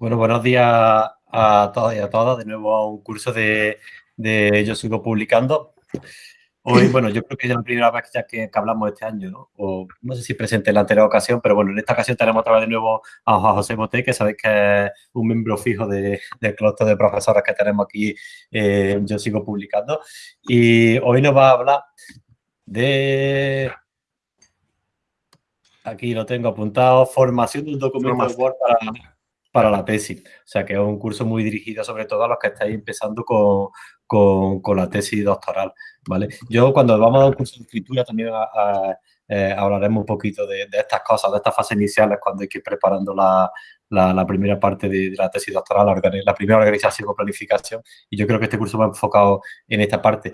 Bueno, buenos días a todos y a todas. De nuevo a un curso de, Yo Sigo Publicando. Hoy, bueno, yo creo que es la primera vez que, hablamos este año, ¿no? O no sé si presente en la anterior ocasión, pero bueno, en esta ocasión tenemos otra vez de nuevo a José Boté, que sabéis que es un miembro fijo de, del clúster de profesores que tenemos aquí Yo Sigo Publicando. Y hoy nos va a hablar de aquí lo tengo apuntado, formación de un documento de Word para, para la tesis. O sea, que es un curso muy dirigido sobre todo a los que estáis empezando con, con, la tesis doctoral, ¿vale? Yo cuando vamos a un curso de escritura también eh, hablaremos un poquito de, estas cosas, de estas fases iniciales cuando hay que ir preparando la, la, primera parte de, la tesis doctoral, la, primera organización o planificación. Y yo creo que este curso va enfocado en esta parte.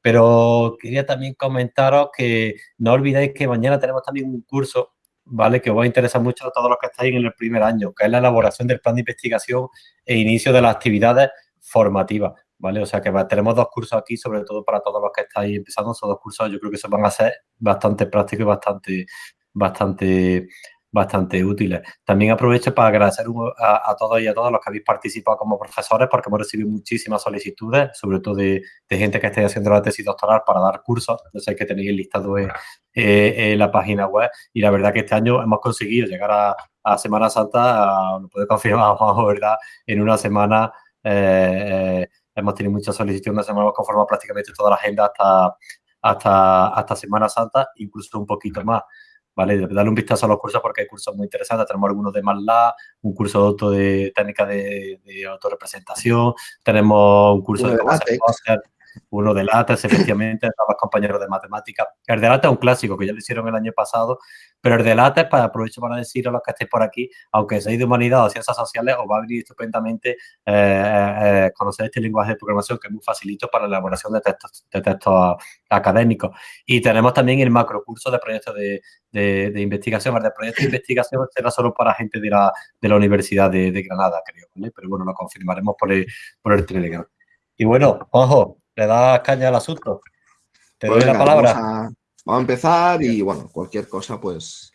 Pero quería también comentaros que no olvidéis que mañana tenemos también un curso ¿vale? Que os va a interesar mucho a todos los que estáis en el primer año, que es la elaboración del plan de investigación e inicio de las actividades formativas, ¿vale? O sea que tenemos dos cursos aquí, sobre todo para todos los que estáis empezando, esos dos cursos yo creo que se van a ser bastante prácticos y bastante, bastante bastante útiles. También aprovecho para agradecer a, todos y a todas los que habéis participado como profesores porque hemos recibido muchísimas solicitudes, sobre todo de, gente que esté haciendo la tesis doctoral para dar cursos. Ya sabéis que tenéis el listado en, la página web y la verdad que este año hemos conseguido llegar a, Semana Santa, lo puedo confirmar, ¿verdad? En una semana eh, eh, hemos tenido muchas solicitudes, una semana hemos conformado prácticamente toda la agenda hasta, hasta, hasta Semana Santa, incluso un poquito más. ¿Vale? Darle un vistazo a los cursos porque hay cursos muy interesantes. Tenemos algunos de MATLAB, un curso de, auto de técnica de, de autorrepresentación, tenemos un curso de, de uno de latas, efectivamente, estabas compañeros de matemáticas. El de latas es un clásico que ya lo hicieron el año pasado, pero el de latas, para aprovecho para decir a los que estéis por aquí, aunque seáis de humanidad o ciencias sociales, os va a venir estupendamente eh, eh, conocer este lenguaje de programación que es muy facilito para la elaboración de textos, de textos académicos. Y tenemos también el macrocurso de proyectos de, de, investigación. El de proyectos de investigación será solo para gente de la, de la Universidad de, Granada, creo, Pero bueno, lo confirmaremos por el, por el Telegram. Y bueno, ojo, le das caña al asunto. Te doy pues la palabra. Vamos a, empezar y, bueno, cualquier cosa, pues...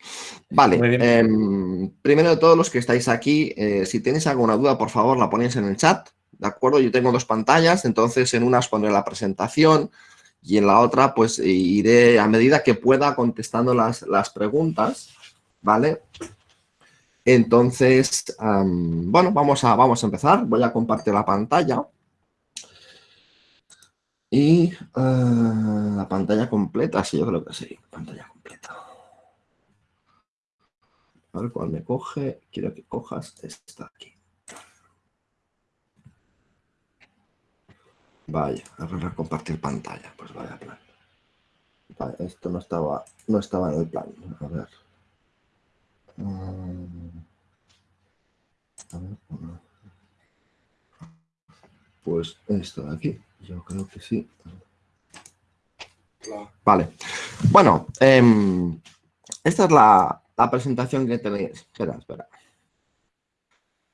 Vale, em, primero de todos los que estáis aquí, eh, si tenéis alguna duda, por favor, la ponéis en el chat, ¿de acuerdo? Yo tengo dos pantallas, entonces en una os pondré la presentación y en la otra, pues, iré a medida que pueda contestando las, las preguntas, ¿vale? Entonces, bueno, vamos a, vamos a empezar. Voy a compartir la pantalla. Y uh, la pantalla completa, sí, yo creo que sí, pantalla completa. A ver cuál me coge. Quiero que cojas esta aquí. Vaya, a compartir pantalla. Pues vaya plan. Vale, esto no estaba, no estaba en el plan. A ver. Mm. A ver. Pues esto de aquí. Yo creo que sí. Vale. Bueno, em, esta es la, presentación que tenéis. Espera, espera.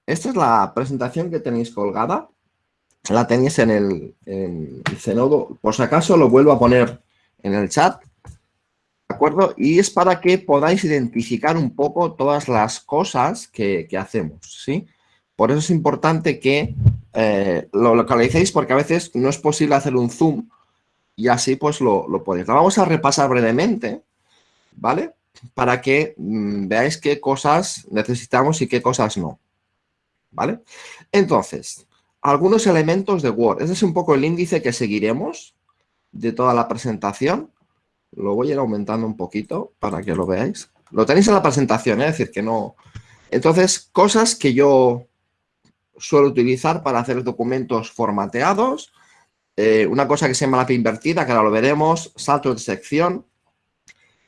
Esta es la presentación que tenéis colgada. La tenéis en el, en Zenodo. Por si acaso lo vuelvo a poner en el chat. ¿De acuerdo? Y es para que podáis identificar un poco todas las cosas que, que hacemos, ¿sí? Por eso es importante que eh, lo localicéis porque a veces no es posible hacer un zoom y así pues lo, lo podéis. Lo vamos a repasar brevemente, ¿vale? Para que mm, veáis qué cosas necesitamos y qué cosas no, ¿vale? Entonces, algunos elementos de Word. Este es un poco el índice que seguiremos de toda la presentación. Lo voy a ir aumentando un poquito para que lo veáis. Lo tenéis en la presentación, ¿eh? es decir, que no... Entonces, cosas que yo suelo utilizar para hacer documentos formateados. Eh, una cosa que se llama la invertida, que ahora lo veremos, salto de sección.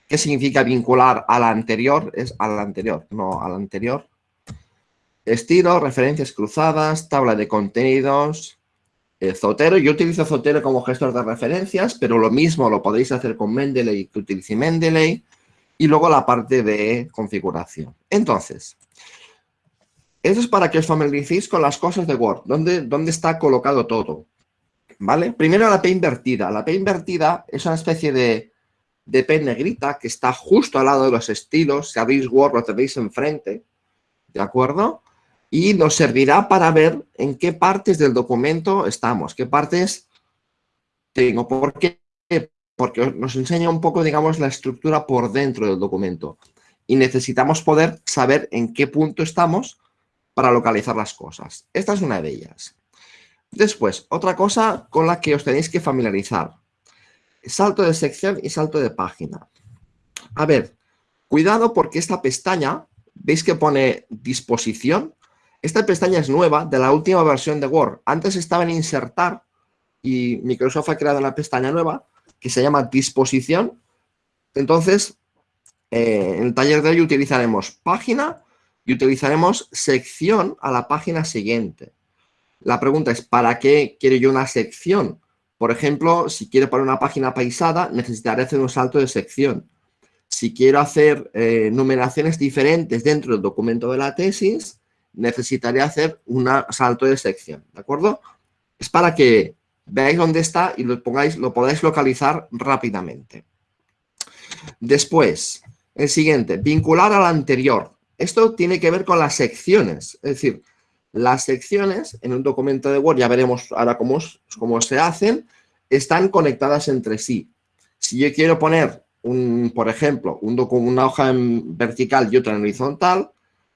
¿Qué significa vincular a la anterior? Es a la anterior, no a la anterior. Estilo, referencias cruzadas, tabla de contenidos, eh, Zotero. Yo utilizo Zotero como gestor de referencias, pero lo mismo lo podéis hacer con Mendeley que utilice Mendeley. Y luego la parte de configuración. Entonces, eso es para que os familiaricéis con las cosas de Word, dónde, dónde está colocado todo. ¿Vale? Primero la P invertida. La P invertida es una especie de, de P negrita que está justo al lado de los estilos. Si abrís Word lo tenéis enfrente. ¿De acuerdo? y nos servirá para ver en qué partes del documento estamos, qué partes tengo. ¿Por qué? Porque nos enseña un poco, digamos, la estructura por dentro del documento. Y necesitamos poder saber en qué punto estamos para localizar las cosas. Esta es una de ellas. Después, otra cosa con la que os tenéis que familiarizar. Salto de sección y salto de página. A ver, cuidado porque esta pestaña, ¿veis que pone disposición? Esta pestaña es nueva, de la última versión de Word. Antes estaba en insertar y Microsoft ha creado una pestaña nueva que se llama disposición. Entonces, eh, en el taller de hoy utilizaremos página y utilizaremos sección a la página siguiente. La pregunta es, ¿para qué quiero yo una sección? Por ejemplo, si quiero poner una página paisada, necesitaré hacer un salto de sección. Si quiero hacer eh, numeraciones diferentes dentro del documento de la tesis, necesitaré hacer un salto de sección, ¿de acuerdo? Es para que veáis dónde está y lo, pongáis, lo podáis localizar rápidamente. Después, el siguiente, vincular al anterior. Esto tiene que ver con las secciones, es decir, las secciones en un documento de Word, ya veremos ahora cómo, cómo se hacen, están conectadas entre sí. Si yo quiero poner, un, por ejemplo, un una hoja en vertical y otra en horizontal,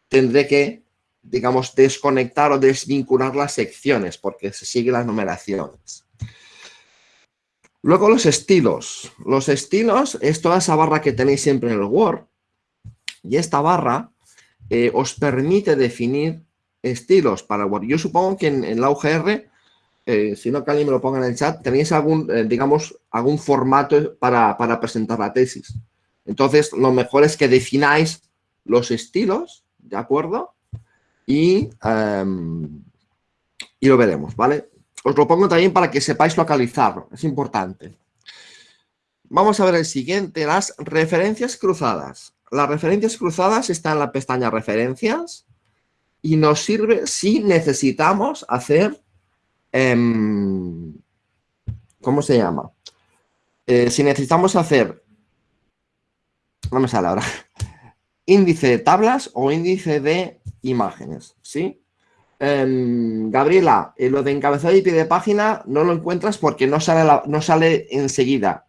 tendré que digamos, desconectar o desvincular las secciones porque se siguen las numeraciones. Luego los estilos. Los estilos es toda esa barra que tenéis siempre en el Word y esta barra eh, os permite definir estilos para Word. Yo supongo que en, la UGR, eh, si no que alguien me lo ponga en el chat, tenéis algún, eh, digamos, algún formato para, para presentar la tesis. Entonces, lo mejor es que defináis los estilos, ¿de acuerdo? Em, y, lo veremos, ¿vale? Os lo pongo también para que sepáis localizarlo, es importante. Vamos a ver el siguiente, las referencias cruzadas. Las referencias cruzadas están en la pestaña referencias y nos sirve si necesitamos hacer, em, ¿cómo se llama? Eh, si necesitamos hacer, no me sale ahora, índice de tablas o índice de imágenes, ¿sí? Em, Gabriela, lo de encabezado y pie de página no lo encuentras porque no sale, no sale enseguida,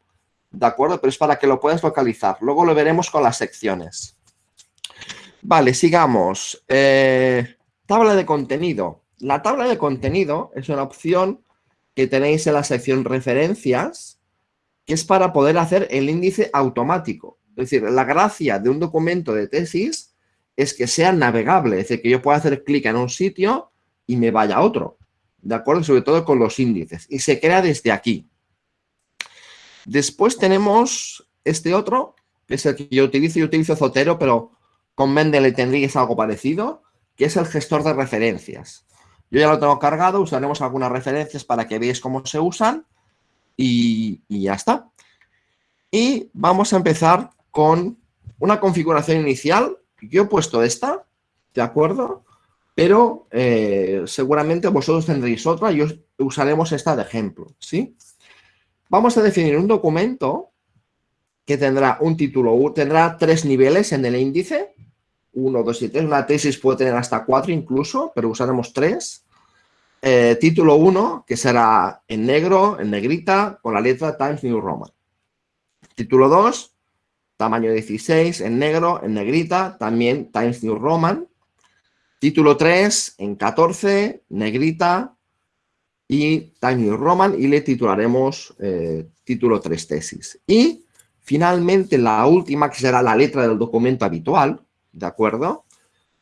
¿de acuerdo? Pero es para que lo puedas localizar. Luego lo veremos con las secciones. Vale, sigamos. Eh, tabla de contenido. La tabla de contenido es una opción que tenéis en la sección referencias, que es para poder hacer el índice automático. Es decir, la gracia de un documento de tesis es que sea navegable, es decir, que yo pueda hacer clic en un sitio y me vaya a otro, ¿de acuerdo? Sobre todo con los índices. Y se crea desde aquí. Después tenemos este otro, que es el que yo utilizo. Yo utilizo Zotero, pero con Mendeley tendríais algo parecido, que es el gestor de referencias. Yo ya lo tengo cargado, usaremos algunas referencias para que veáis cómo se usan y, ya está. Y vamos a empezar con una configuración inicial yo he puesto esta, ¿de acuerdo? Pero eh, seguramente vosotros tendréis otra y usaremos esta de ejemplo, ¿sí? Vamos a definir un documento que tendrá un título, tendrá tres niveles en el índice, uno, dos y tres. Una tesis puede tener hasta cuatro incluso, pero usaremos tres. Eh, título 1, que será en negro, en negrita, con la letra Times New Roman. Título 2, tamaño 16 en negro, en negrita, también Times New Roman. Título 3 en 14, negrita y Times New Roman y le titularemos eh, título 3 tesis. Y finalmente la última que será la letra del documento habitual, ¿de acuerdo?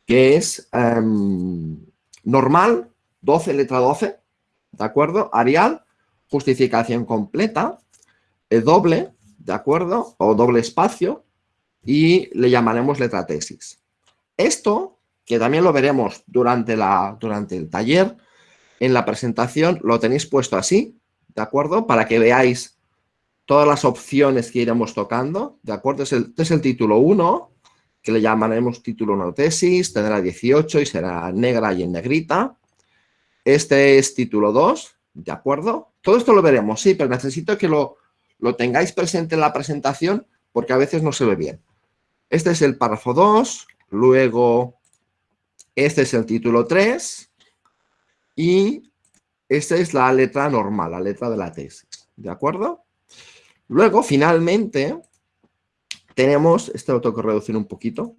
Que es em, normal, 12, letra 12, ¿de acuerdo? Arial, justificación completa, el doble, ¿de acuerdo? O doble espacio y le llamaremos letra tesis. Esto, que también lo veremos durante, la, durante el taller, en la presentación lo tenéis puesto así, ¿de acuerdo? Para que veáis todas las opciones que iremos tocando, ¿de acuerdo? Es el, este es el título 1, que le llamaremos título 1 tesis, tendrá 18 y será negra y en negrita. Este es título 2, ¿de acuerdo? Todo esto lo veremos, sí, pero necesito que lo, lo tengáis presente en la presentación porque a veces no se ve bien. Este es el párrafo 2, luego Este es el título 3 y esta es la letra normal, la letra de la tesis. ¿De acuerdo? Luego, finalmente, tenemos, este lo tengo que reducir un poquito,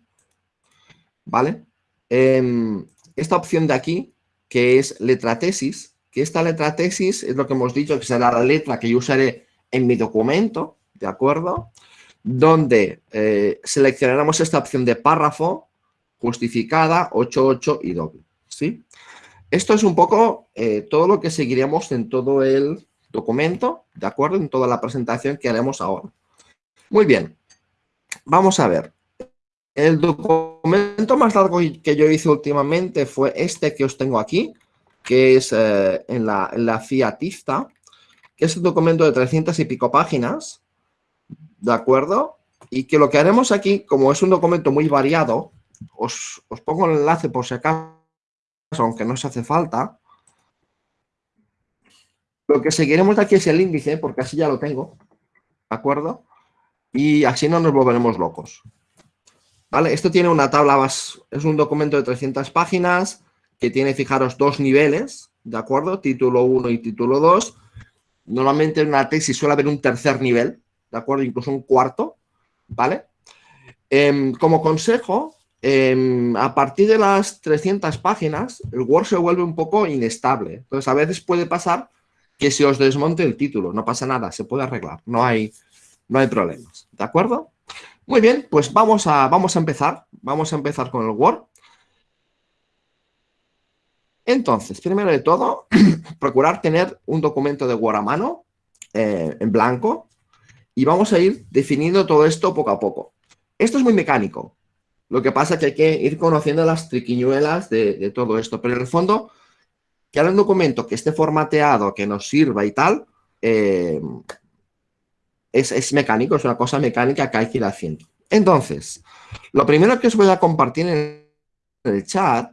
¿vale? Em, esta opción de aquí, que es letra tesis, que esta letra tesis es lo que hemos dicho, que será la letra que yo usaré en mi documento, ¿de acuerdo? Donde eh, seleccionaremos esta opción de párrafo, justificada, 8.8 y doble, ¿sí? Esto es un poco eh, todo lo que seguiremos en todo el documento, ¿de acuerdo? En toda la presentación que haremos ahora. Muy bien, vamos a ver. El documento más largo que yo hice últimamente fue este que os tengo aquí, que es eh, en, la, en que es un documento de 300 y pico páginas, ¿de acuerdo? Y que lo que haremos aquí, como es un documento muy variado, os, os pongo el enlace por si acaso, aunque no se hace falta. Lo que seguiremos aquí es el índice, porque así ya lo tengo, ¿de acuerdo? Y así no nos volveremos locos. ¿Vale? Esto tiene una tabla, es un documento de 300 páginas que tiene, fijaros, dos niveles, ¿de acuerdo? Título 1 y título 2. Normalmente en una tesis suele haber un tercer nivel, ¿de acuerdo? Incluso un cuarto, ¿vale? Em, como consejo, em, a partir de las 300 páginas, el Word se vuelve un poco inestable. Entonces, a veces puede pasar que se os desmonte el título. No pasa nada, se puede arreglar. No hay, no hay problemas. ¿De acuerdo? Muy bien, pues vamos a, vamos a empezar. Vamos a empezar con el Word. Entonces, primero de todo, procurar tener un documento de Word a mano, eh, en blanco, y vamos a ir definiendo todo esto poco a poco. Esto es muy mecánico. Lo que pasa es que hay que ir conociendo las triquiñuelas de, todo esto, pero en el fondo, que haya un documento que esté formateado, que nos sirva y tal, eh, es, mecánico, es una cosa mecánica que hay que ir haciendo. Entonces, lo primero que os voy a compartir en el chat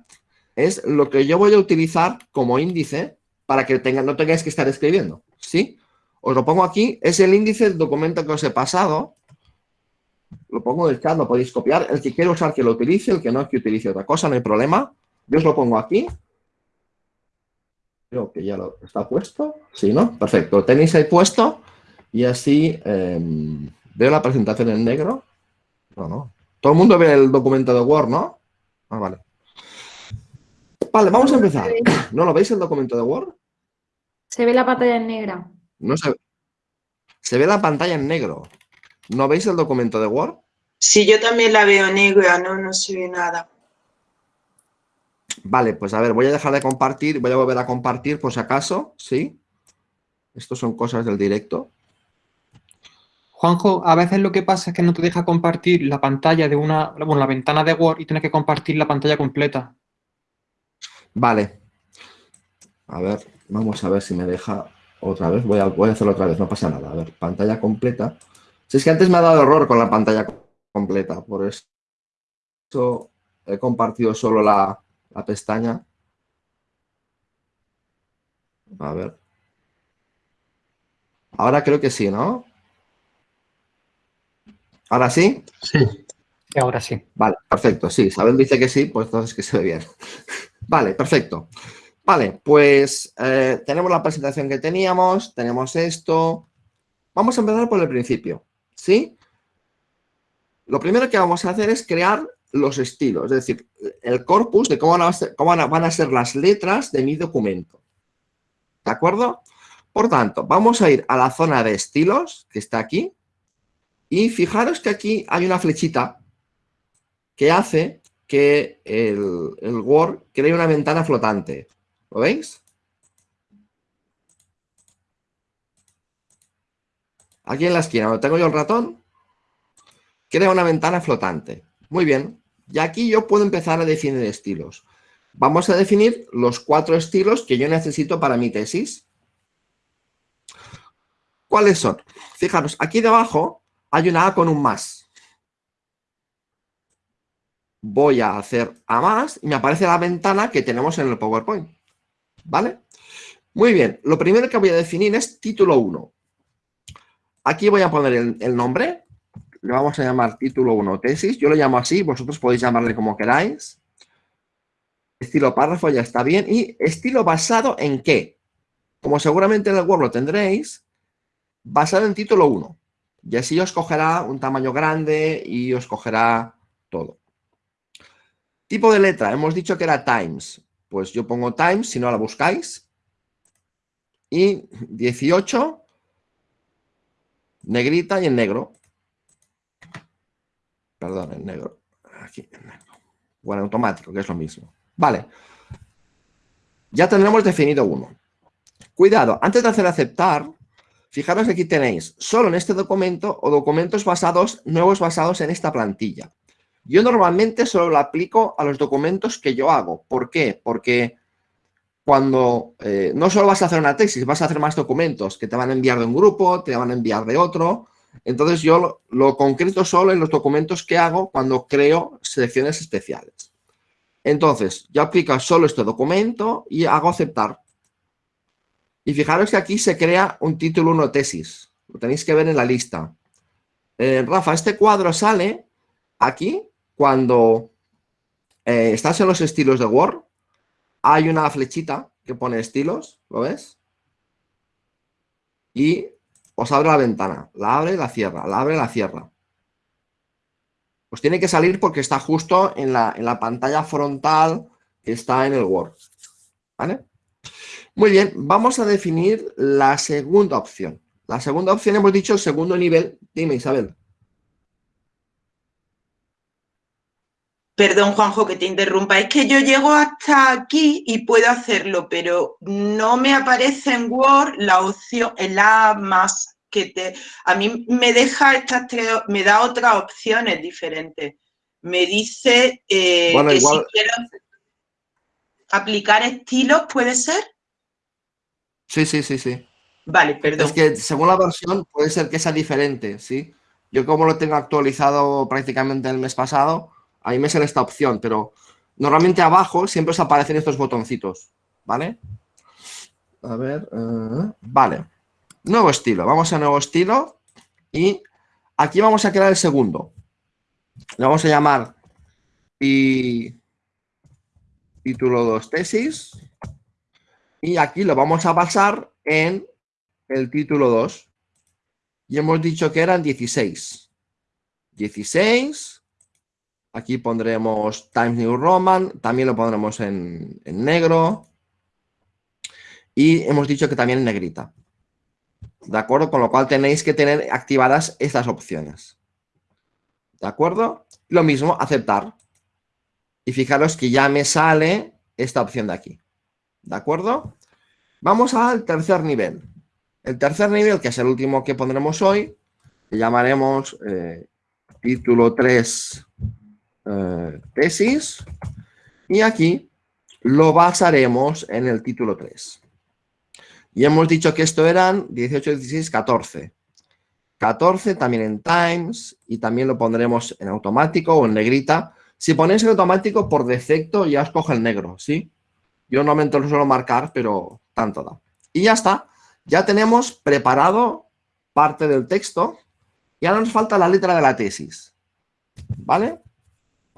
es lo que yo voy a utilizar como índice para que no tengáis que estar escribiendo, ¿sí? Os lo pongo aquí, es el índice del documento que os he pasado. Lo pongo en el chat, lo podéis copiar. El que quiere usar que lo utilice, el que no que utilice otra cosa, no hay problema. Yo os lo pongo aquí. Creo que ya lo está puesto. Sí, ¿no? Perfecto. Lo tenéis ahí puesto. Y así em, veo la presentación en negro. No, no. Todo el mundo ve el documento de Word, ¿no? Ah, vale. Vale, vamos a empezar. ¿No lo veis el documento de Word? Se ve la pantalla en negra. No se, se ve la pantalla en negro. ¿No veis el documento de Word? Sí, yo también la veo negra, no, no se ve nada. Vale, pues a ver, voy a dejar de compartir, voy a volver a compartir por si acaso, ¿sí? Estos son cosas del directo. Juanjo, a veces lo que pasa es que no te deja compartir la pantalla de una, bueno, la ventana de Word y tienes que compartir la pantalla completa. Vale. A ver, vamos a ver si me deja otra vez. Voy a, voy a hacerlo otra vez, no pasa nada. A ver, pantalla completa. Si es que antes me ha dado error con la pantalla completa, por eso he compartido solo la, la pestaña. A ver. Ahora creo que sí, ¿no? ¿Ahora sí? Sí, ahora sí. Vale, perfecto. Sí, Isabel dice que sí, pues entonces que se ve bien. Vale, perfecto. Vale, pues eh, tenemos la presentación que teníamos, tenemos esto. Vamos a empezar por el principio, ¿sí? Lo primero que vamos a hacer es crear los estilos, es decir, el corpus de cómo van a ser, cómo van a ser las letras de mi documento. ¿De acuerdo? Por tanto, vamos a ir a la zona de estilos, que está aquí, y fijaros que aquí hay una flechita que hace que el, Word cree una ventana flotante. ¿Lo veis? Aquí en la esquina, donde tengo yo el ratón, crea una ventana flotante. Muy bien. Y aquí yo puedo empezar a definir estilos. Vamos a definir los cuatro estilos que yo necesito para mi tesis. ¿Cuáles son? Fijaros, aquí debajo hay una A con un más voy a hacer a más y me aparece la ventana que tenemos en el PowerPoint. ¿Vale? Muy bien, lo primero que voy a definir es título 1. Aquí voy a poner el, nombre, le vamos a llamar título 1 tesis, yo lo llamo así, vosotros podéis llamarle como queráis. Estilo párrafo ya está bien. ¿Y estilo basado en qué? Como seguramente en el Word lo tendréis, basado en título 1. Y así os cogerá un tamaño grande y os cogerá todo. Tipo de letra, hemos dicho que era Times. Pues yo pongo Times, si no la buscáis. Y 18, negrita y en negro. Perdón, en negro. Aquí, en negro. O en automático, que es lo mismo. Vale. Ya tendremos definido uno. Cuidado, antes de hacer aceptar, fijaros que aquí tenéis solo en este documento o documentos basados, nuevos basados en esta plantilla. Yo normalmente solo lo aplico a los documentos que yo hago. ¿Por qué? Porque cuando eh, no solo vas a hacer una tesis, vas a hacer más documentos que te van a enviar de un grupo, te van a enviar de otro. Entonces yo lo, concreto solo en los documentos que hago cuando creo selecciones especiales. Entonces, yo aplico solo este documento y hago aceptar. Y fijaros que aquí se crea un título 1 tesis. Lo tenéis que ver en la lista. Eh, Rafa, este cuadro sale aquí cuando eh, estás en los estilos de Word. Hay una flechita que pone estilos, ¿lo ves? Y os abre la ventana. La abre y la cierra, la abre y la cierra. Pues tiene que salir porque está justo en la, en la pantalla frontal que está en el Word. ¿Vale? Muy bien, vamos a definir la segunda opción. La segunda opción hemos dicho el segundo nivel. Dime, Isabel. Perdón, Juanjo, que te interrumpa. Es que yo llego hasta aquí y puedo hacerlo, pero no me aparece en Word la opción, en la más que te... A mí me deja estas tres, me da otras opciones diferentes. Me dice eh, Bueno, que igual- si quiero aplicar estilos, ¿puede ser? Sí, sí, sí, sí. Vale, perdón. Es que según la versión puede ser que sea diferente, ¿sí? Yo como lo tengo actualizado prácticamente el mes pasado, ahí me sale esta opción, pero normalmente abajo siempre os aparecen estos botoncitos, ¿vale? A ver, eh, vale. Nuevo estilo, vamos a nuevo estilo y aquí vamos a crear el segundo. Le vamos a llamar pi- título 2 tesis y aquí lo vamos a basar en el título 2. Y hemos dicho que eran 16. 16. Aquí pondremos Times New Roman. También lo pondremos en, negro. Y hemos dicho que también en negrita. ¿De acuerdo? Con lo cual tenéis que tener activadas estas opciones. ¿De acuerdo? Lo mismo, aceptar. Y fijaros que ya me sale esta opción de aquí. ¿De acuerdo? Vamos al tercer nivel. El tercer nivel, que es el último que pondremos hoy, le llamaremos eh, título 3 eh, tesis. Y aquí lo basaremos en el título 3. Y hemos dicho que esto eran 18, 16, 14. 14 también en Times y también lo pondremos en automático o en negrita. Si ponéis en automático, por defecto ya os coge el negro, ¿sí? Yo normalmente lo suelo marcar, pero tanto da. Y ya está. Ya tenemos preparado parte del texto y ahora nos falta la letra de la tesis. ¿Vale?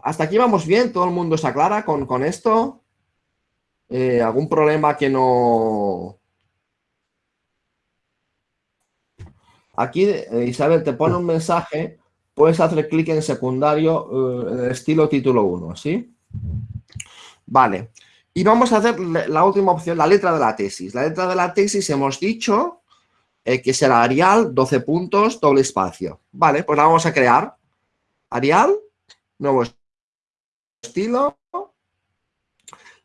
Hasta aquí vamos bien, todo el mundo se aclara con, con esto. Eh, ¿Algún problema que no...? Aquí eh, Isabel te pone un mensaje, puedes hacer clic en secundario eh, estilo título 1, ¿sí? Vale. Y vamos a hacer la última opción, la letra de la tesis. La letra de la tesis hemos dicho que será Arial, 12 puntos, doble espacio. Vale, pues la vamos a crear. Arial, nuevo estilo.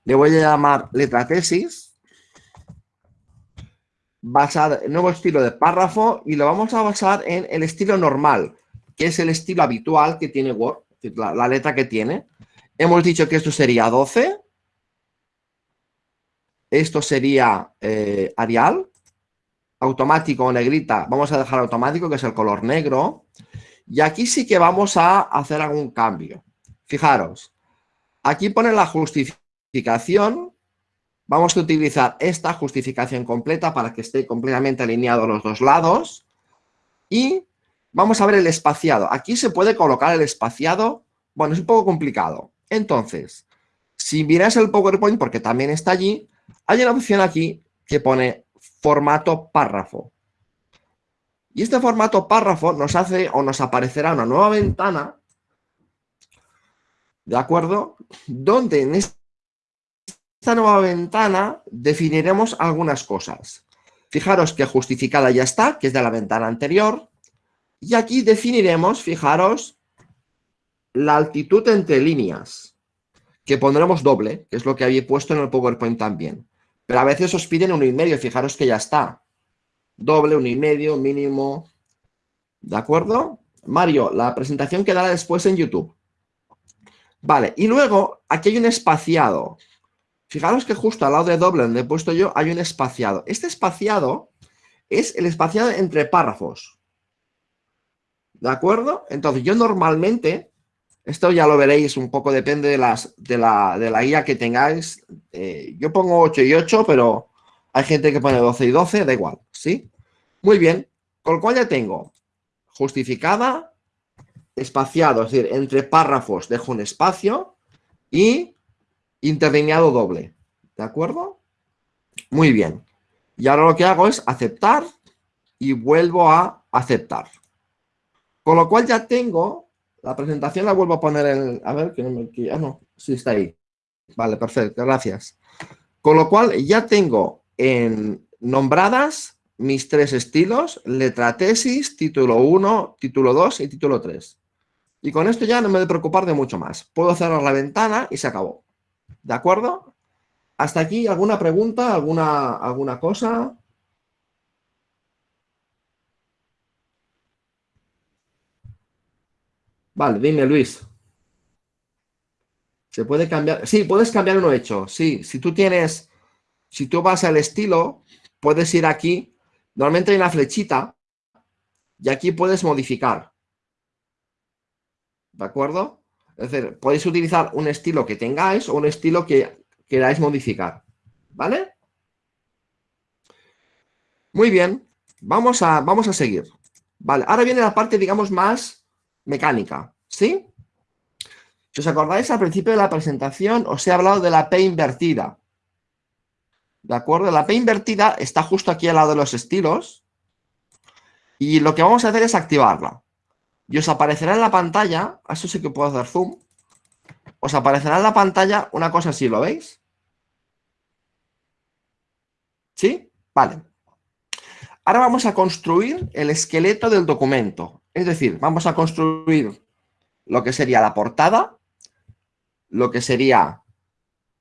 Le voy a llamar letra tesis. Basada, nuevo estilo de párrafo y lo vamos a basar en el estilo normal, que es el estilo habitual que tiene Word, la letra que tiene. Hemos dicho que esto sería 12. Esto sería eh, Arial. Automático o negrita. Vamos a dejar automático, que es el color negro. Y aquí sí que vamos a hacer algún cambio. Fijaros. Aquí pone la justificación. Vamos a utilizar esta justificación completa para que esté completamente alineado los dos lados. Y vamos a ver el espaciado. Aquí se puede colocar el espaciado. Bueno, es un poco complicado. Entonces, Si miras el PowerPoint, porque también está allí, hay una opción aquí que pone formato párrafo. Y este formato párrafo nos hace o nos aparecerá una nueva ventana, ¿de acuerdo? Donde en esta nueva ventana definiremos algunas cosas. Fijaros que justificada ya está, que es de la ventana anterior. Y aquí definiremos, fijaros, la altitud entre líneas, que pondremos doble, que es lo que había puesto en el PowerPoint también. Pero a veces os piden uno y medio, fijaros que ya está doble, uno y medio, mínimo. ¿De acuerdo? Mario, la presentación quedará después en YouTube. Vale, y luego aquí hay un espaciado. Fijaros que justo al lado de doble donde he puesto yo hay un espaciado. Este espaciado es el espaciado entre párrafos. ¿De acuerdo? Entonces yo normalmente, esto ya lo veréis un poco, depende de, las, de, la, de la guía que tengáis. Eh, yo pongo 8 y 8, pero hay gente que pone 12 y 12, da igual, ¿sí? Muy bien, con lo cual ya tengo justificada, espaciado, es decir, entre párrafos dejo un espacio y interlineado doble, ¿de acuerdo? Muy bien. Y ahora lo que hago es aceptar y vuelvo a aceptar. Con lo cual ya tengo, la presentación la vuelvo a poner en, a ver, que no me, ah, no, sí está ahí. Vale, perfecto, gracias. Con lo cual ya tengo en nombradas mis tres estilos, letra tesis, título 1, título 2 y título 3. Y con esto ya no me he de preocupar de mucho más. Puedo cerrar la ventana y se acabó. ¿De acuerdo? ¿Hasta aquí alguna pregunta, alguna, alguna cosa? Vale, dime Luis. ¿Se puede cambiar? Sí, puedes cambiar uno hecho. Sí, si tú tienes si tú vas al estilo, puedes ir aquí. Normalmente hay una flechita y aquí puedes modificar. ¿De acuerdo? Es decir, podéis utilizar un estilo que tengáis o un estilo que queráis modificar. ¿Vale? Muy bien. Vamos a, vamos a seguir. Vale, ahora viene la parte, digamos, más mecánica. ¿Sí? Si os acordáis, al principio de la presentación os he hablado de la P invertida. ¿De acuerdo? La P invertida está justo aquí al lado de los estilos. Y lo que vamos a hacer es activarla. Y os aparecerá en la pantalla, eso sí que puedo hacer zoom, os aparecerá en la pantalla una cosa así, ¿lo veis? ¿Sí? Vale. Ahora vamos a construir el esqueleto del documento. Es decir, vamos a construir lo que sería la portada, lo que sería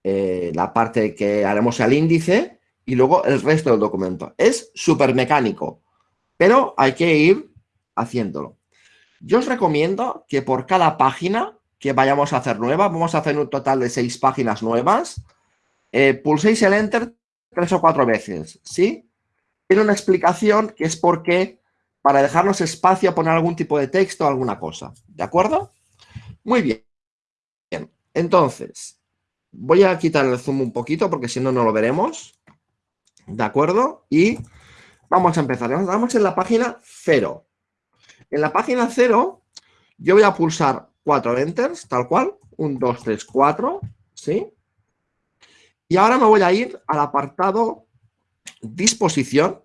eh, la parte que haremos al índice y luego el resto del documento. Es súper mecánico, pero hay que ir haciéndolo. Yo os recomiendo que por cada página que vayamos a hacer nueva, vamos a hacer un total de seis páginas nuevas, eh, pulséis el Enter tres o cuatro veces, ¿sí? Tiene una explicación que es porque para dejarnos espacio a poner algún tipo de texto o alguna cosa, ¿de acuerdo? Muy bien. bien. Entonces, Voy a quitar el zoom un poquito porque si no, no lo veremos. ¿De acuerdo? Y vamos a empezar. Vamos en la página 0. En la página 0 yo voy a pulsar cuatro enters, tal cual. 1, 2, 3, 4. ¿Sí? Y ahora me voy a ir al apartado disposición.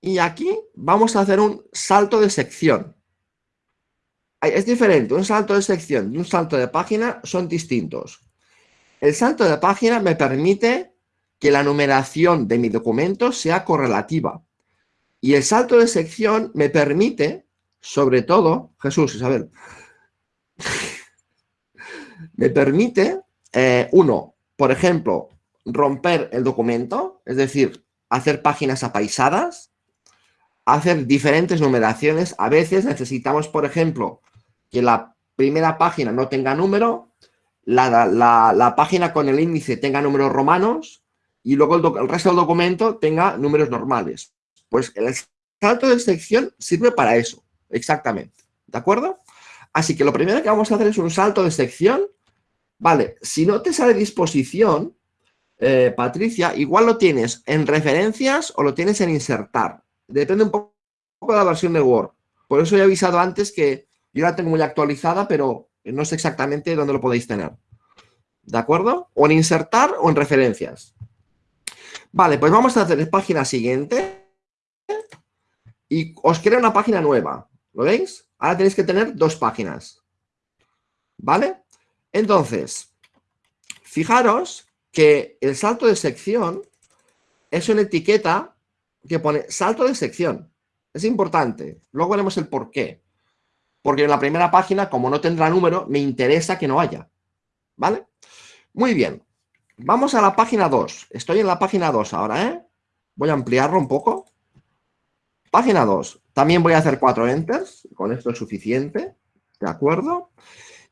Y aquí vamos a hacer un salto de sección. Es diferente, un salto de sección y un salto de página son distintos. El salto de página me permite que la numeración de mi documento sea correlativa. Y el salto de sección me permite, sobre todo, Jesús, Isabel, me permite, eh, uno, por ejemplo, romper el documento, es decir, hacer páginas apaisadas, hacer diferentes numeraciones. A veces necesitamos, por ejemplo, que la primera página no tenga número la, página con el índice tenga números romanos y luego el, resto del documento tenga números normales. Pues el salto de sección sirve para eso, exactamente. ¿De acuerdo? Así que lo primero que vamos a hacer es un salto de sección. Vale, si no te sale disposición, eh, Patricia, igual lo tienes en referencias o lo tienes en insertar. Depende un poco de la versión de Word. Por eso he avisado antes que yo la tengo muy actualizada, pero no sé exactamente dónde lo podéis tener. ¿De acuerdo? O en insertar o en referencias. Vale, pues vamos a hacer la página siguiente. Y os crea una página nueva. ¿Lo veis? Ahora tenéis que tener dos páginas. ¿Vale? Entonces, fijaros que el salto de sección es una etiqueta que pone salto de sección. Es importante. Luego veremos el por qué. Porque en la primera página, como no tendrá número, me interesa que no haya. ¿Vale? Muy bien. Vamos a la página 2. Estoy en la página 2 ahora, ¿eh? Voy a ampliarlo un poco. Página 2. También voy a hacer cuatro enters. Con esto es suficiente. ¿De acuerdo?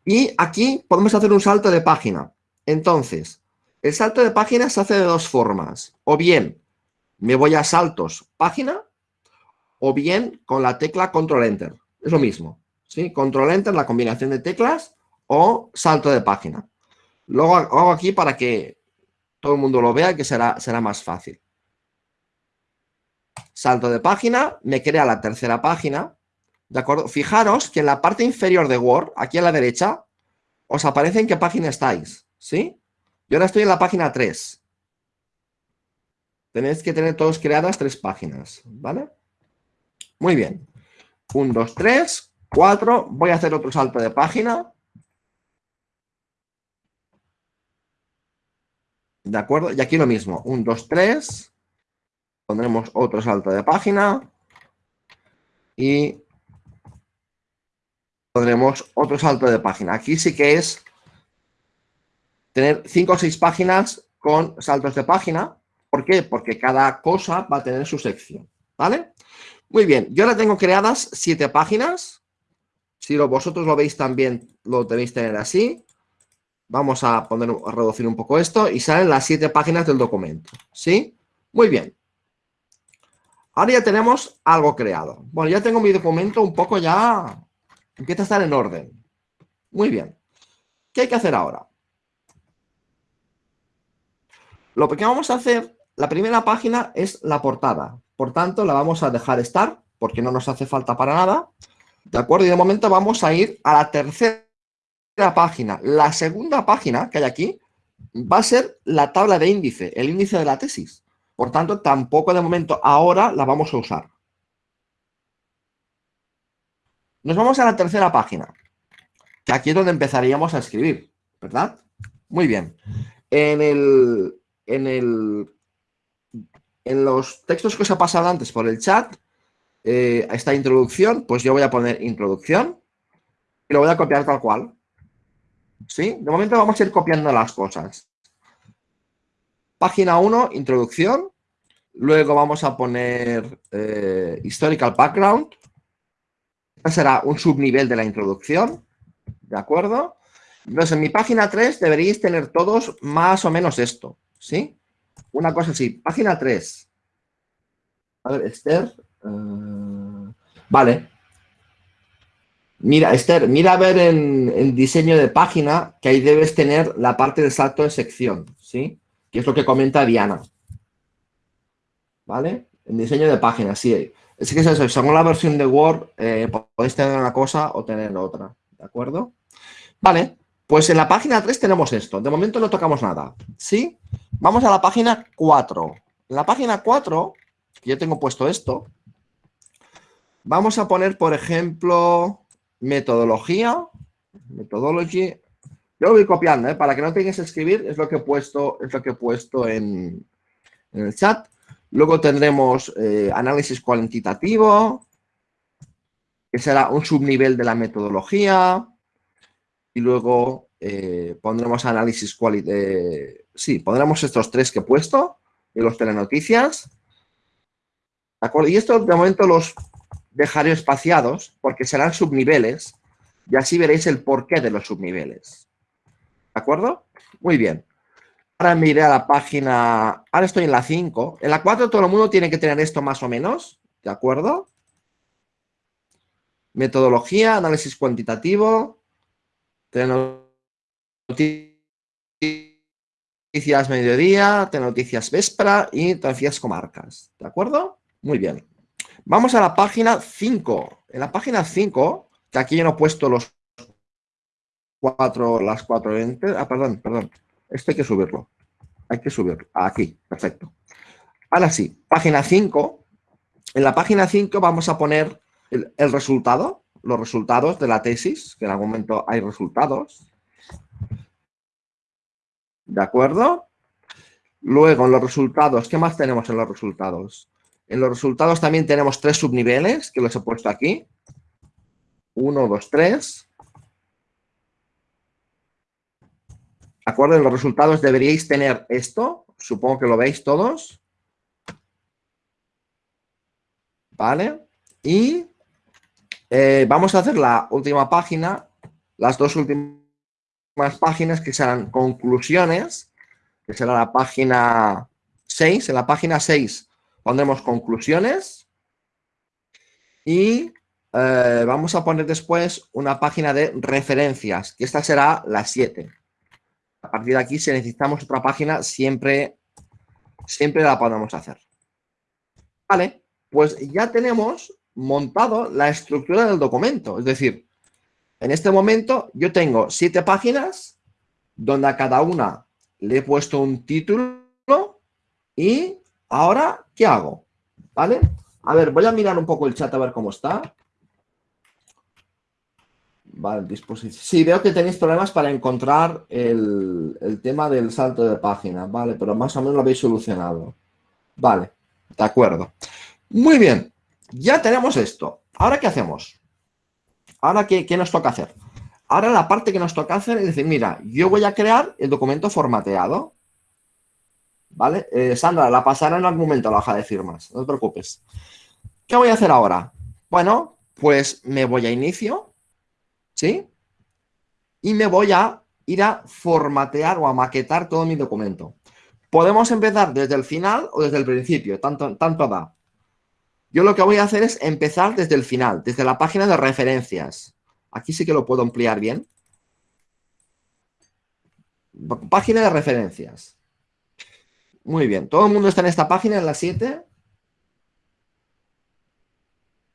Y aquí podemos hacer un salto de página. Entonces, el salto de página se hace de dos formas. O bien me voy a saltos página o bien con la tecla control enter. Es lo mismo. ¿sí? Control enter, la combinación de teclas o salto de página. Luego hago aquí para que todo el mundo lo vea que será, será más fácil. Salto de página, me crea la tercera página. ¿De acuerdo? Fijaros que en la parte inferior de Word, aquí a la derecha, os aparece en qué página estáis. ¿Sí? Yo ahora estoy en la página 3. Tenéis que tener todos creadas tres páginas, ¿vale? Muy bien. 1, 2, 3, 4. Voy a hacer otro salto de página. ¿De acuerdo? Y aquí lo mismo. 1, 2, 3. Pondremos otro salto de página. Y pondremos otro salto de página. Aquí sí que es tener 5 o 6 páginas con saltos de página. ¿Por qué? Porque cada cosa va a tener su sección. ¿Vale? Muy bien. Yo ahora tengo creadas 7 páginas. Si vosotros lo veis también, lo debéis tener así. Vamos a, poner, a reducir un poco esto y salen las 7 páginas del documento. ¿Sí? Muy bien. Ahora ya tenemos algo creado. Bueno, ya tengo mi documento un poco ya... Empieza a estar en orden. Muy bien. ¿Qué hay que hacer ahora? Lo que vamos a hacer, la primera página es la portada. Por tanto, la vamos a dejar estar porque no nos hace falta para nada. ¿De acuerdo? Y de momento vamos a ir a la tercera página. La segunda página que hay aquí va a ser la tabla de índice, el índice de la tesis. Por tanto, tampoco de momento ahora la vamos a usar. Nos vamos a la tercera página, que aquí es donde empezaríamos a escribir, ¿verdad? Muy bien. En el, en el, en los textos que os he pasado antes por el chat, eh, esta introducción, pues yo voy a poner introducción y lo voy a copiar tal cual. ¿Sí? De momento vamos a ir copiando las cosas. Página 1, introducción. Luego vamos a poner eh, historical background. Este será un subnivel de la introducción. ¿De acuerdo? Entonces, en mi página 3 deberíais tener todos más o menos esto. ¿Sí? Una cosa así. Página 3. A ver, Esther. Uh, vale. Mira, Esther, mira a ver en, diseño de página que ahí debes tener la parte del salto de sección, ¿sí? Que es lo que comenta Diana. ¿Vale? En diseño de página, sí. Es que según la versión de Word, eh, podéis tener una cosa o tener otra, ¿de acuerdo? Vale, pues en la página 3 tenemos esto. De momento no tocamos nada, ¿sí? Vamos a la página 4. En la página 4, que yo tengo puesto esto, vamos a poner, por ejemplo, metodología, metodology. Yo lo voy copiando, ¿eh? para que no tengas que escribir, es lo que he puesto, es lo que he puesto en, el chat. Luego tendremos eh, análisis cuantitativo, que será un subnivel de la metodología. Y luego eh, pondremos análisis cualitativo. Sí, pondremos estos tres que he puesto y los telenoticias. ¿De acuerdo? Y esto de momento los dejaré espaciados porque serán subniveles y así veréis el porqué de los subniveles. ¿De acuerdo? Muy bien. Ahora me iré a la página... Ahora estoy en la 5. En la 4 todo el mundo tiene que tener esto más o menos. ¿De acuerdo? Metodología, análisis cuantitativo, noticias mediodía, noticias vespra y noticias comarcas. ¿De acuerdo? Muy bien. Vamos a la página 5. En la página 5, que aquí yo no he puesto los cuatro, las cuatro enter. Ah, perdón, perdón. Esto hay que subirlo. Hay que subirlo. Aquí, perfecto. Ahora sí, página 5. En la página 5 vamos a poner el, el resultado, los resultados de la tesis, que en algún momento hay resultados. ¿De acuerdo? Luego, en los resultados, ¿qué más tenemos en los resultados? En los resultados también tenemos tres subniveles, que los he puesto aquí. Uno, dos, tres. ¿De acuerdo? En los resultados deberíais tener esto. Supongo que lo veis todos. ¿Vale? Y eh, vamos a hacer la última página, las dos últimas páginas que serán conclusiones, que será la página 6. En la página 6 pondremos conclusiones y eh, vamos a poner después una página de referencias, que esta será la 7. Partir de aquí, si necesitamos otra página, siempre, siempre la podemos hacer. Vale, pues ya tenemos montado la estructura del documento. Es decir, en este momento yo tengo siete páginas donde a cada una le he puesto un título y ahora, ¿qué hago? ¿Vale? A ver, voy a mirar un poco el chat a ver cómo está. Vale. Sí, veo que tenéis problemas para encontrar el, el, tema del salto de página, vale, pero más o menos lo habéis solucionado. Vale, de acuerdo. Muy bien, ya tenemos esto. ¿Ahora qué hacemos? ¿Ahora qué, qué nos toca hacer? Ahora la parte que nos toca hacer es decir, mira, yo voy a crear el documento formateado. ¿Vale? Eh, Sandra, la pasaré en algún momento la hoja de firmas, no te preocupes. ¿Qué voy a hacer ahora? Bueno, pues me voy a inicio, ¿sí? Y me voy a ir a formatear o a maquetar todo mi documento. Podemos empezar desde el final o desde el principio, tanto, tanto. Yo lo que voy a hacer es empezar desde el final, desde la página de referencias. Aquí sí que lo puedo ampliar bien. Página de referencias. Muy bien. ¿Todo el mundo está en esta página, en la 7?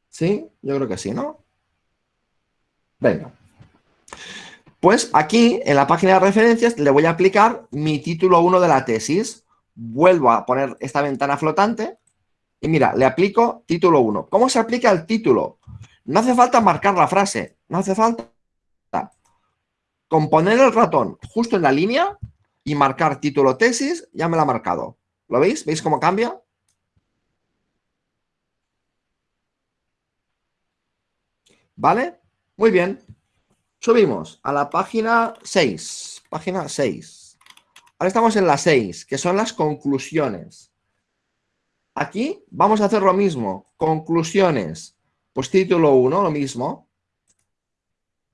¿Sí? Yo creo que sí, ¿no? Venga. Pues aquí, en la página de referencias, le voy a aplicar mi título 1 de la tesis. Vuelvo a poner esta ventana flotante y mira, le aplico título 1. ¿Cómo se aplica el título? No hace falta marcar la frase, no hace falta. Con poner el ratón justo en la línea y marcar título tesis, ya me lo ha marcado. ¿Lo veis? ¿Veis cómo cambia? ¿Vale? Muy bien. Subimos a la página 6. Página 6. Ahora estamos en la 6, que son las conclusiones. Aquí vamos a hacer lo mismo. Conclusiones. Pues título 1, lo mismo.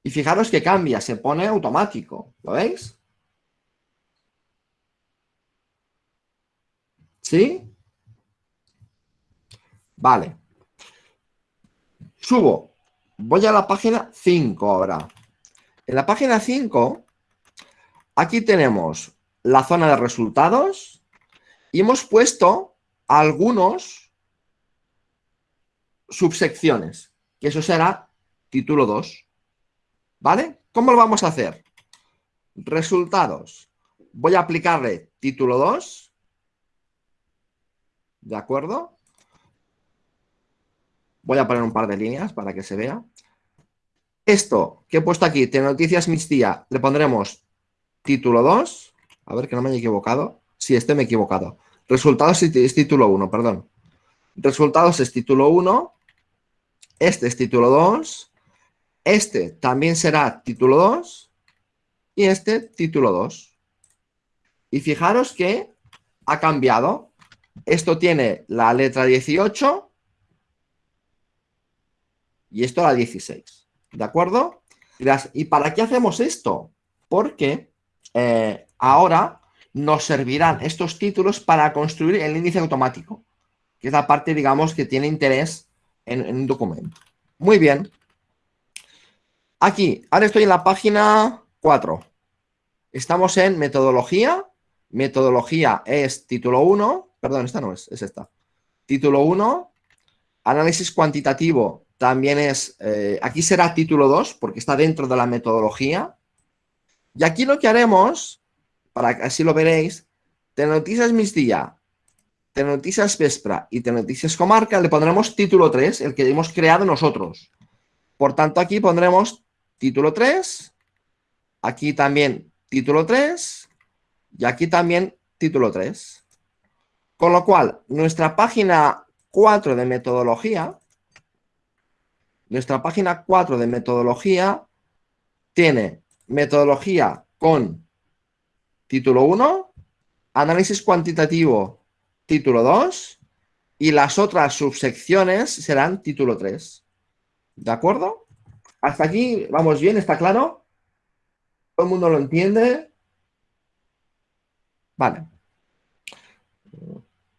Y fijaros que cambia, se pone automático. ¿Lo veis? ¿Sí? Vale. Subo. Voy a la página 5 ahora. En la página 5, aquí tenemos la zona de resultados y hemos puesto algunos subsecciones, que eso será título 2. ¿Vale? ¿Cómo lo vamos a hacer? Resultados. Voy a aplicarle título 2. ¿De acuerdo? Voy a poner un par de líneas para que se vea. Esto que he puesto aquí, de noticias mistía, le pondremos título 2. A ver que no me haya equivocado. Sí, este me he equivocado. Resultados es título 1, perdón. Resultados es título 1. Este es título 2. Este también será título 2. Y este título 2. Y fijaros que ha cambiado. Esto tiene la letra 18 y esto la 16. ¿De acuerdo? ¿y para qué hacemos esto? Porque eh, ahora nos servirán estos títulos para construir el índice automático, que es la parte, digamos, que tiene interés en, un documento. Muy bien. Aquí, ahora estoy en la página 4. Estamos en metodología. Metodología es título 1. Perdón, esta no es, es esta. Título 1. Análisis cuantitativo también es, eh, aquí será título 2 porque está dentro de la metodología. Y aquí lo que haremos, para que así lo veréis, Noticias Migdia, Noticias Vespra y Noticias Comarca le pondremos título 3, el que hemos creado nosotros. Por tanto, aquí pondremos título 3, aquí también título 3 y aquí también título 3. Con lo cual, nuestra página 4 de metodología, nuestra página 4 de metodología tiene metodología con título 1, análisis cuantitativo título 2 y las otras subsecciones serán título 3. ¿De acuerdo? Hasta aquí vamos bien, ¿está claro? ¿Todo el mundo lo entiende? Vale.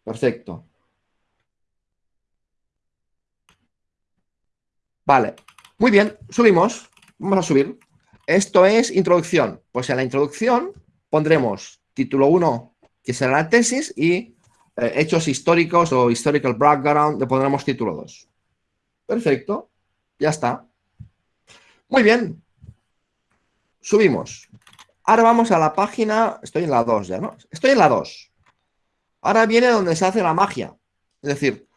Perfecto. Vale. Muy bien, subimos. Vamos a subir. Esto es introducción. Pues en la introducción pondremos título 1, que será la tesis, y eh, hechos históricos o historical background, le pondremos título 2. Perfecto. Ya está. Muy bien. Subimos. Ahora vamos a la página... Estoy en la 2 ya, ¿no? Estoy en la 2. Ahora viene donde se hace la magia. Es decir,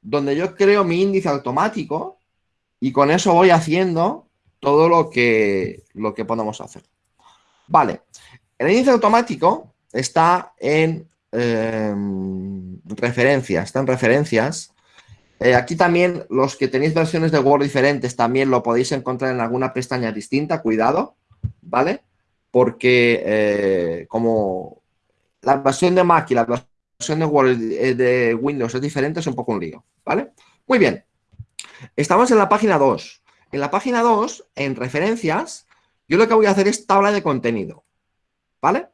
donde yo creo mi índice automático y con eso voy haciendo todo lo que, lo que podemos hacer. Vale, el índice automático está en em, referencias, está en referencias. Eh, aquí también los que tenéis versiones de Word diferentes también lo podéis encontrar en alguna pestaña distinta, cuidado, ¿vale? Porque eh, como la versión de Mac y la versión de Word eh, de Windows es diferente, es un poco un lío, ¿vale? Muy bien, Estamos en la página 2. En la página 2, en referencias, yo lo que voy a hacer es tabla de contenido. ¿Vale?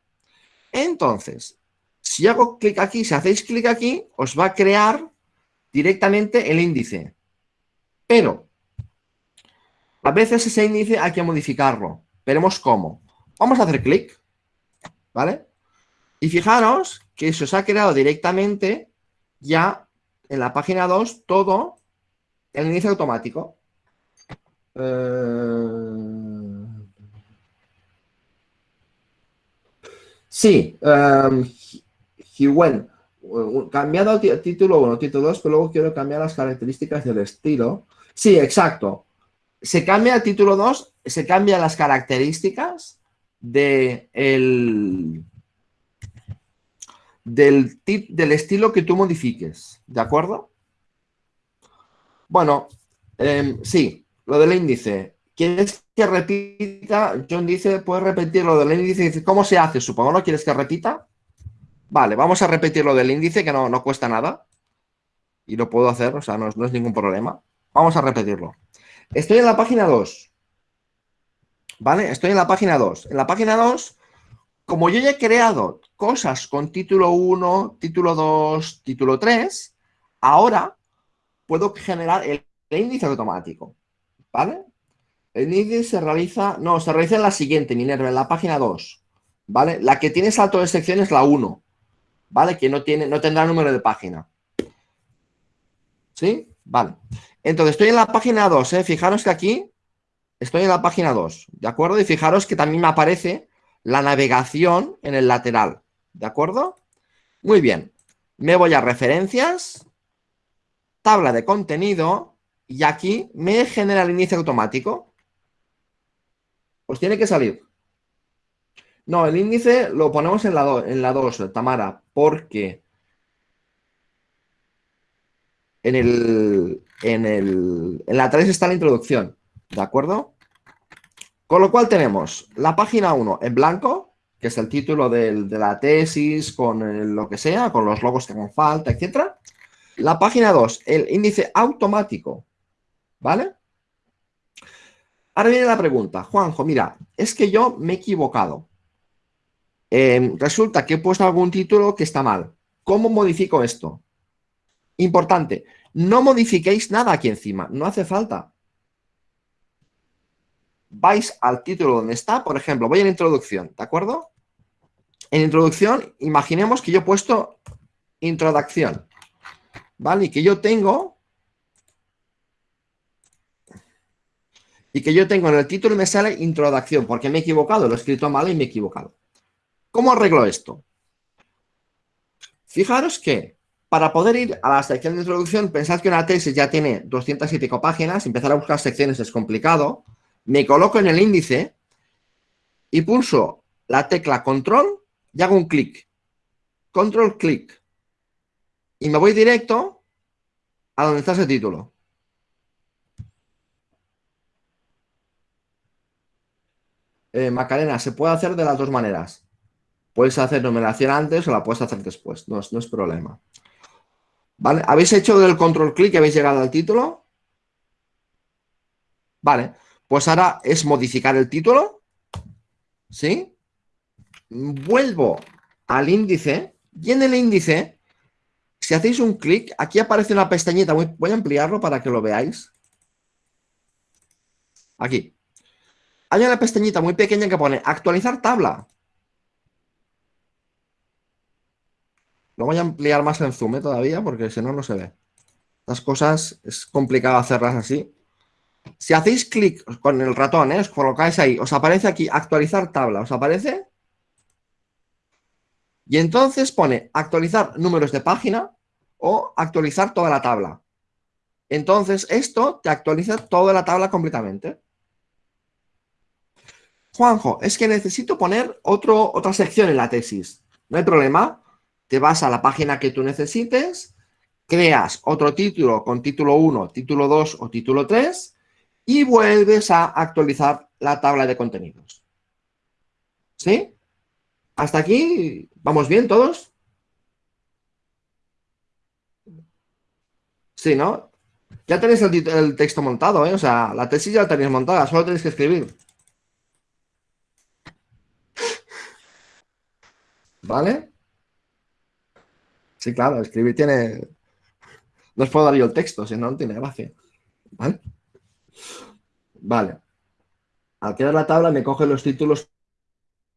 Entonces, si hago clic aquí, si hacéis clic aquí, os va a crear directamente el índice. Pero, a veces ese índice hay que modificarlo. Veremos cómo. Vamos a hacer clic. ¿Vale? Y fijaros que se os ha creado directamente ya en la página 2 todo el inicio automático. Eh, sí, um, cambiado título 1, título 2, pero luego quiero cambiar las características del estilo. Sí, exacto. Se cambia el título 2, se cambian las características de el, del, del estilo que tú modifiques, ¿de acuerdo? Bueno, em, sí, lo del índice. ¿Quieres que repita? John dice, puedes repetir lo del índice. Dice, ¿cómo se hace? Supongo, ¿no? ¿Quieres que repita? Vale, vamos a repetir lo del índice, que no, no cuesta nada. Y lo puedo hacer, o sea, no, no es ningún problema. Vamos a repetirlo. Estoy en la página 2. ¿Vale? Estoy en la página 2. En la página 2, como yo ya he creado cosas con título 1, título 2, título 3, ahora puedo generar el, índice automático, ¿vale? El índice se realiza, no, se realiza en la siguiente, Minerva, en la página 2, ¿vale? La que tiene salto de sección es la 1, ¿vale? Que no, tiene, no tendrá número de página. ¿Sí? Vale. Entonces, estoy en la página 2, ¿eh? Fijaros que aquí estoy en la página 2, ¿de acuerdo? Y fijaros que también me aparece la navegación en el lateral, ¿de acuerdo? Muy bien. Me voy a referencias, tabla de contenido y aquí me genera el inicio automático. Pues tiene que salir. No, el índice lo ponemos en la, en la 2, Tamara, porque en, el, en, el, en la 3 está la introducción, ¿de acuerdo? Con lo cual tenemos la página 1 en blanco, que es el título de la tesis, con lo que sea, con los logos que hagan falta, etcétera. La página 2, el índice automático, ¿vale? Ahora viene la pregunta, Juanjo, mira, es que yo me he equivocado. Em, resulta que he puesto algún título que está mal. ¿Cómo modifico esto? Importante, no modifiquéis nada aquí encima, no hace falta. Vais al título donde está, por ejemplo, voy en introducción, ¿de acuerdo? En introducción, imaginemos que yo he puesto introducción. ¿Vale? Y que yo tengo... y que yo tengo en el título me sale introducción, porque me he equivocado, lo he escrito mal y me he equivocado. ¿Cómo arreglo esto? Fijaros que para poder ir a la sección de introducción, pensad que una tesis ya tiene 200 y pico páginas, empezar a buscar secciones es complicado, me coloco en el índice y pulso la tecla control y hago un clic. Control clic. Y me voy directo a donde está ese título. Eh, Macarena, se puede hacer de las dos maneras. Puedes hacer numeración antes o la puedes hacer después, no es, problema. ¿Vale? ¿Habéis hecho del control clic y habéis llegado al título? Vale, pues ahora es modificar el título. ¿Sí? Vuelvo al índice y en el índice, si hacéis un clic, aquí aparece una pestañita, voy, a ampliarlo para que lo veáis. Aquí. Hay una pestañita muy pequeña que pone actualizar tabla. Lo voy a ampliar más en zoom ¿eh? todavía porque si no, no se ve. Las cosas es complicado hacerlas así. Si hacéis clic con el ratón, ¿eh? os colocáis ahí, os aparece aquí actualizar tabla, ¿os aparece? Y entonces pone actualizar números de página o actualizar toda la tabla. Entonces esto te actualiza toda la tabla completamente. Juanjo, es que necesito poner otro, otra sección en la tesis. No hay problema te vas a la página que tú necesites, creas otro título con título 1, título 2 o título 3 y vuelves a actualizar la tabla de contenidos. ¿Sí? ¿Hasta aquí vamos bien todos? Sí, ¿no? Ya tenéis el, texto montado, ¿eh? O sea, la tesis ya la tenéis montada, solo tenéis que escribir. ¿Vale? Sí, claro, escribir tiene... No os puedo dar yo el texto, si no, no tiene gracia. ¿Vale? Vale. Al crear la tabla me coge los títulos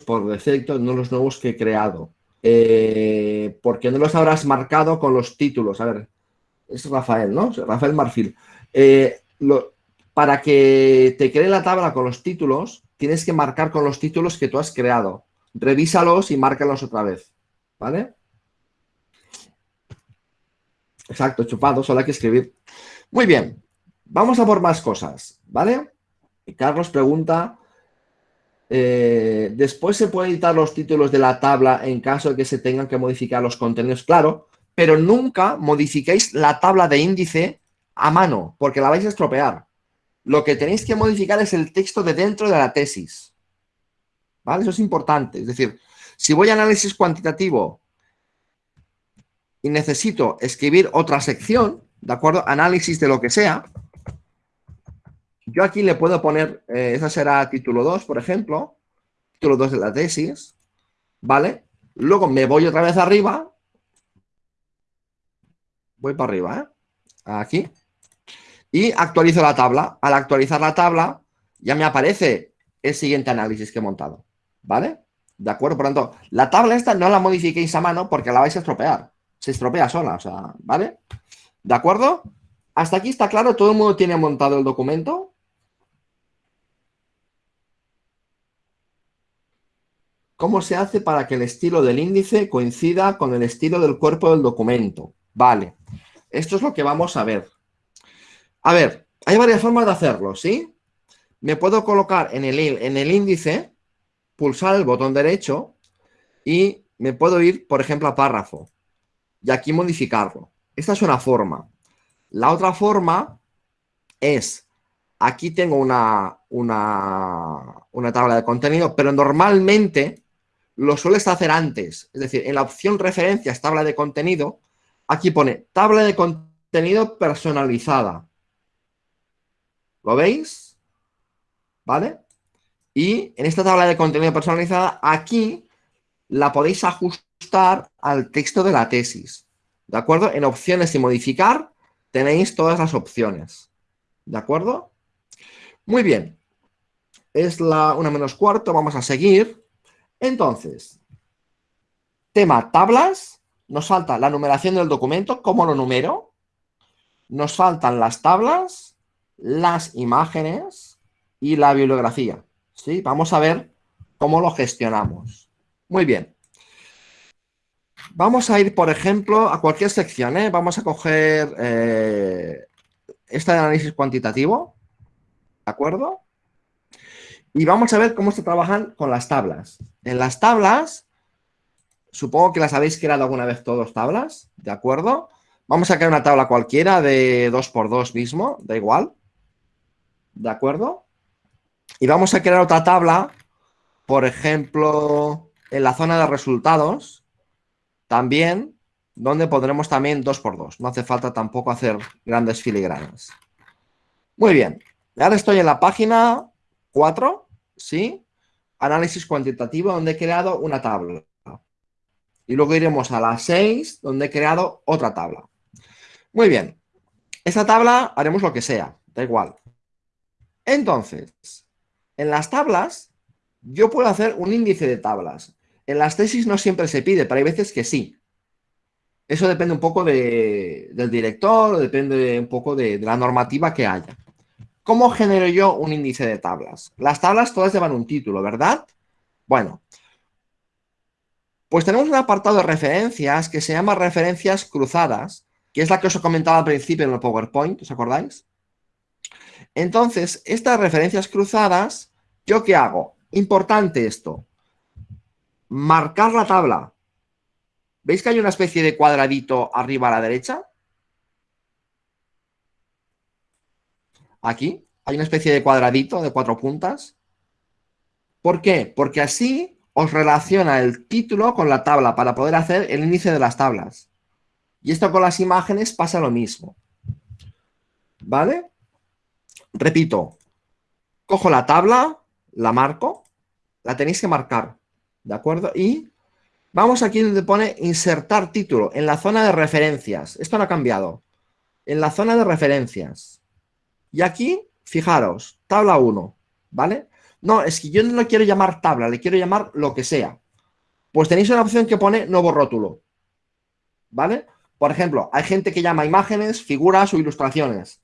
por defecto, no los nuevos que he creado. Eh, ¿Por qué no los habrás marcado con los títulos? A ver, es Rafael, ¿no? Rafael Marfil. Eh, para que te cree la tabla con los títulos, tienes que marcar con los títulos que tú has creado. Revísalos y márcalos otra vez. ¿Vale? Exacto, chupado, solo hay que escribir. Muy bien, vamos a por más cosas, ¿vale? Carlos pregunta, eh, ¿después se pueden editar los títulos de la tabla en caso de que se tengan que modificar los contenidos? Claro, pero nunca modifiquéis la tabla de índice a mano, porque la vais a estropear. Lo que tenéis que modificar es el texto de dentro de la tesis. ¿Vale? Eso es importante. Es decir, si voy a análisis cuantitativo y necesito escribir otra sección, ¿de acuerdo? Análisis de lo que sea. Yo aquí le puedo poner, eh, esa será título 2, por ejemplo, título 2 de la tesis, ¿vale? Luego me voy otra vez arriba, voy para arriba, ¿eh? Aquí, y actualizo la tabla. Al actualizar la tabla, ya me aparece el siguiente análisis que he montado, ¿vale? ¿De acuerdo? Por tanto, la tabla esta no la modifiquéis a mano porque la vais a estropear se estropea sola, o sea, ¿vale? ¿De acuerdo? Hasta aquí está claro, todo el mundo tiene montado el documento. ¿Cómo se hace para que el estilo del índice coincida con el estilo del cuerpo del documento? Vale, esto es lo que vamos a ver. A ver, hay varias formas de hacerlo, ¿sí? Me puedo colocar en el, en el índice, pulsar el botón derecho y me puedo ir, por ejemplo, a párrafo y aquí modificarlo. Esta es una forma. La otra forma es, aquí tengo una, una, una tabla de contenido, pero normalmente lo sueles hacer antes. Es decir, en la opción referencias, tabla de contenido, aquí pone tabla de contenido personalizada. ¿Lo veis? ¿Vale? Y en esta tabla de contenido personalizada, aquí la podéis ajustar al texto de la tesis. ¿De acuerdo? En opciones y modificar tenéis todas las opciones. ¿De acuerdo? Muy bien. Es la una menos cuarto, vamos a seguir. Entonces, tema tablas, nos falta la numeración del documento, cómo lo numero. Nos faltan las tablas, las imágenes y la bibliografía. ¿sí? Vamos a ver cómo lo gestionamos. Muy bien. Vamos a ir, por ejemplo, a cualquier sección. ¿eh? Vamos a coger eh, esta de análisis cuantitativo. ¿De acuerdo? Y vamos a ver cómo se trabajan con las tablas. En las tablas, supongo que las habéis creado alguna vez todos tablas, ¿de acuerdo? Vamos a crear una tabla cualquiera de 2x2 mismo, da igual. ¿De acuerdo? Y vamos a crear otra tabla, por ejemplo, en la zona de resultados, también, donde pondremos también 2x2. No hace falta tampoco hacer grandes filigranas. Muy bien. Ahora estoy en la página 4, ¿sí? Análisis cuantitativo, donde he creado una tabla. Y luego iremos a la 6, donde he creado otra tabla. Muy bien. Esta tabla haremos lo que sea, da igual. Entonces, en las tablas, yo puedo hacer un índice de tablas. En las tesis no siempre se pide, pero hay veces que sí. Eso depende un poco del director, depende un poco de la normativa que haya. ¿Cómo genero yo un índice de tablas? Las tablas todas llevan un título, ¿verdad? Bueno, pues tenemos un apartado de referencias que se llama referencias cruzadas, que es la que os he comentado al principio en el PowerPoint, ¿os acordáis? Entonces, estas referencias cruzadas, ¿yo qué hago? Importante esto. Marcar la tabla. ¿Veis que hay una especie de cuadradito arriba a la derecha? Aquí hay una especie de cuadradito de cuatro puntas. ¿Por qué? Porque así os relaciona el título con la tabla para poder hacer el índice de las tablas. Y esto con las imágenes pasa lo mismo. ¿Vale? Repito, cojo la tabla, la marco, la tenéis que marcar, ¿de acuerdo? Y vamos aquí donde pone insertar título, en la zona de referencias. Esto no ha cambiado. En la zona de referencias. Y aquí, fijaros, tabla 1, ¿vale? No, es que yo no lo quiero llamar tabla, le quiero llamar lo que sea. Pues tenéis una opción que pone nuevo rótulo, ¿vale? Por ejemplo, hay gente que llama imágenes, figuras o ilustraciones.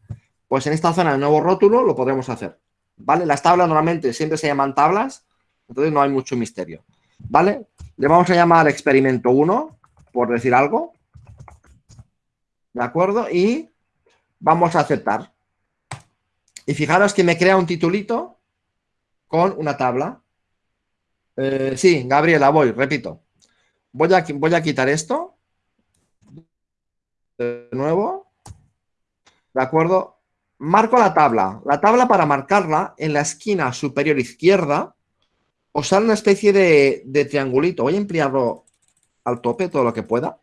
Pues en esta zona de nuevo rótulo lo podremos hacer, ¿vale? Las tablas normalmente siempre se llaman tablas, entonces no hay mucho misterio, ¿vale? Le vamos a llamar experimento 1, por decir algo, ¿de acuerdo? Y vamos a aceptar. Y fijaros que me crea un titulito con una tabla. Eh, sí, Gabriela, voy, repito. Voy a, voy a quitar esto. De nuevo. ¿De acuerdo? Marco la tabla. La tabla para marcarla en la esquina superior izquierda os sale una especie de, triangulito. Voy a ampliarlo al tope todo lo que pueda.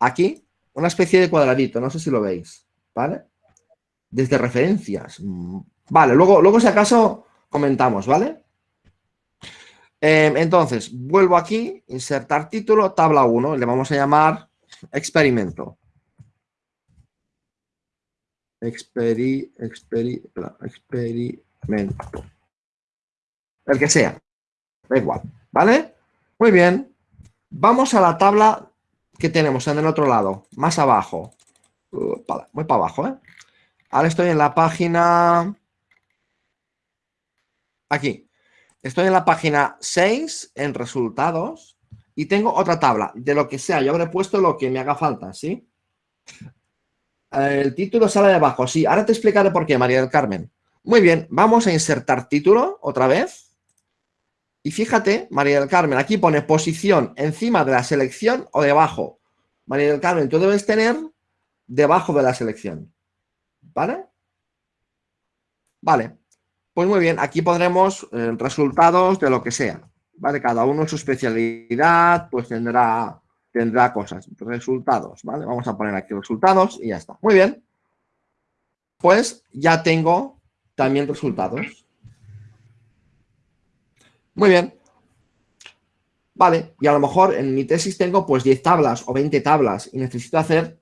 Aquí, una especie de cuadradito. No sé si lo veis. ¿Vale? Desde referencias. Vale, luego, luego si acaso comentamos, ¿vale? Em, entonces, vuelvo aquí, insertar título, tabla 1, le vamos a llamar experimento. Experi, experi, experimento. El que sea, da igual, ¿vale? Muy bien. Vamos a la tabla que tenemos en el otro lado, más abajo. Muy para abajo, ¿eh? Ahora estoy en la página... Aquí. Estoy en la página 6, en resultados, y tengo otra tabla, de lo que sea. Yo habré puesto lo que me haga falta, ¿sí? El título sale de abajo, sí. Ahora te explicaré por qué, María del Carmen. Muy bien, vamos a insertar título otra vez. Y fíjate, María del Carmen, aquí pone posición encima de la selección o debajo. María del Carmen, tú debes tener debajo de la selección. ¿Vale? Vale. Pues muy bien, aquí pondremos eh, resultados de lo que sea. ¿Vale? Cada uno su especialidad, pues tendrá, tendrá cosas. Resultados, ¿vale? Vamos a poner aquí resultados y ya está. Muy bien. Pues ya tengo también resultados. Muy bien. Vale, y a lo mejor en mi tesis tengo pues 10 tablas o 20 tablas y necesito hacer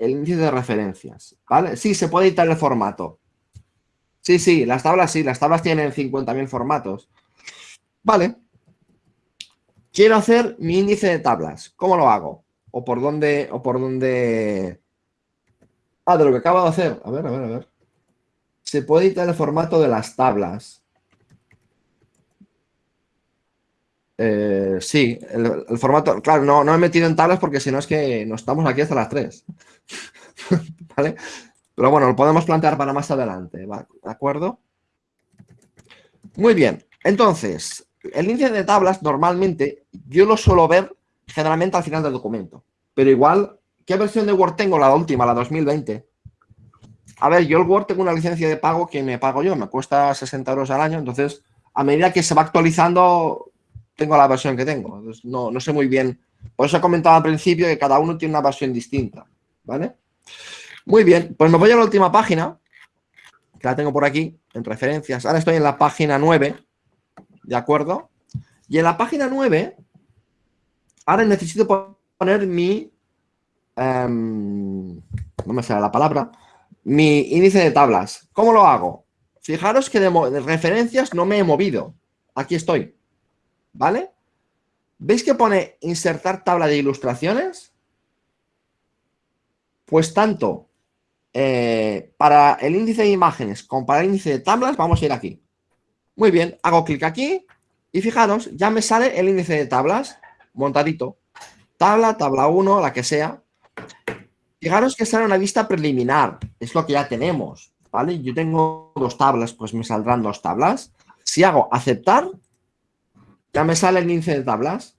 el índice de referencias, ¿vale? Sí, se puede editar el formato. Sí, sí, las tablas sí, las tablas tienen 50.000 formatos. Vale. Quiero hacer mi índice de tablas. ¿Cómo lo hago? ¿O por dónde? ¿O por dónde? Ah, de lo que acabo de hacer. A ver, a ver, a ver. se puede editar el formato de las tablas. Eh, sí, el, formato, claro, no, no he metido en tablas porque si no es que no estamos aquí hasta las 3. ¿Vale? Pero bueno, lo podemos plantear para más adelante, ¿de acuerdo? Muy bien, entonces, el índice de tablas normalmente yo lo suelo ver generalmente al final del documento. Pero igual, ¿qué versión de Word tengo? La última, la 2020. A ver, yo el Word tengo una licencia de pago que me pago yo, me cuesta 60 euros al año, entonces a medida que se va actualizando tengo la versión que tengo. no, no sé muy bien. Por eso he comentado al principio que cada uno tiene una versión distinta, ¿vale? Muy bien, pues me voy a la última página, que la tengo por aquí, en referencias. Ahora estoy en la página 9, ¿de acuerdo? Y en la página 9, ahora necesito poner mi, em, no me sale la palabra, mi índice de tablas. ¿Cómo lo hago? Fijaros que de, referencias no me he movido. Aquí estoy. ¿Vale? ¿Veis que pone insertar tabla de ilustraciones? Pues tanto eh, para el índice de imágenes como para el índice de tablas vamos a ir aquí. Muy bien, hago clic aquí y fijaros, ya me sale el índice de tablas montadito. Tabla, tabla 1, la que sea. Fijaros que sale una vista preliminar, es lo que ya tenemos, ¿vale? Yo tengo dos tablas, pues me saldrán dos tablas. Si hago aceptar, ya me sale el índice de tablas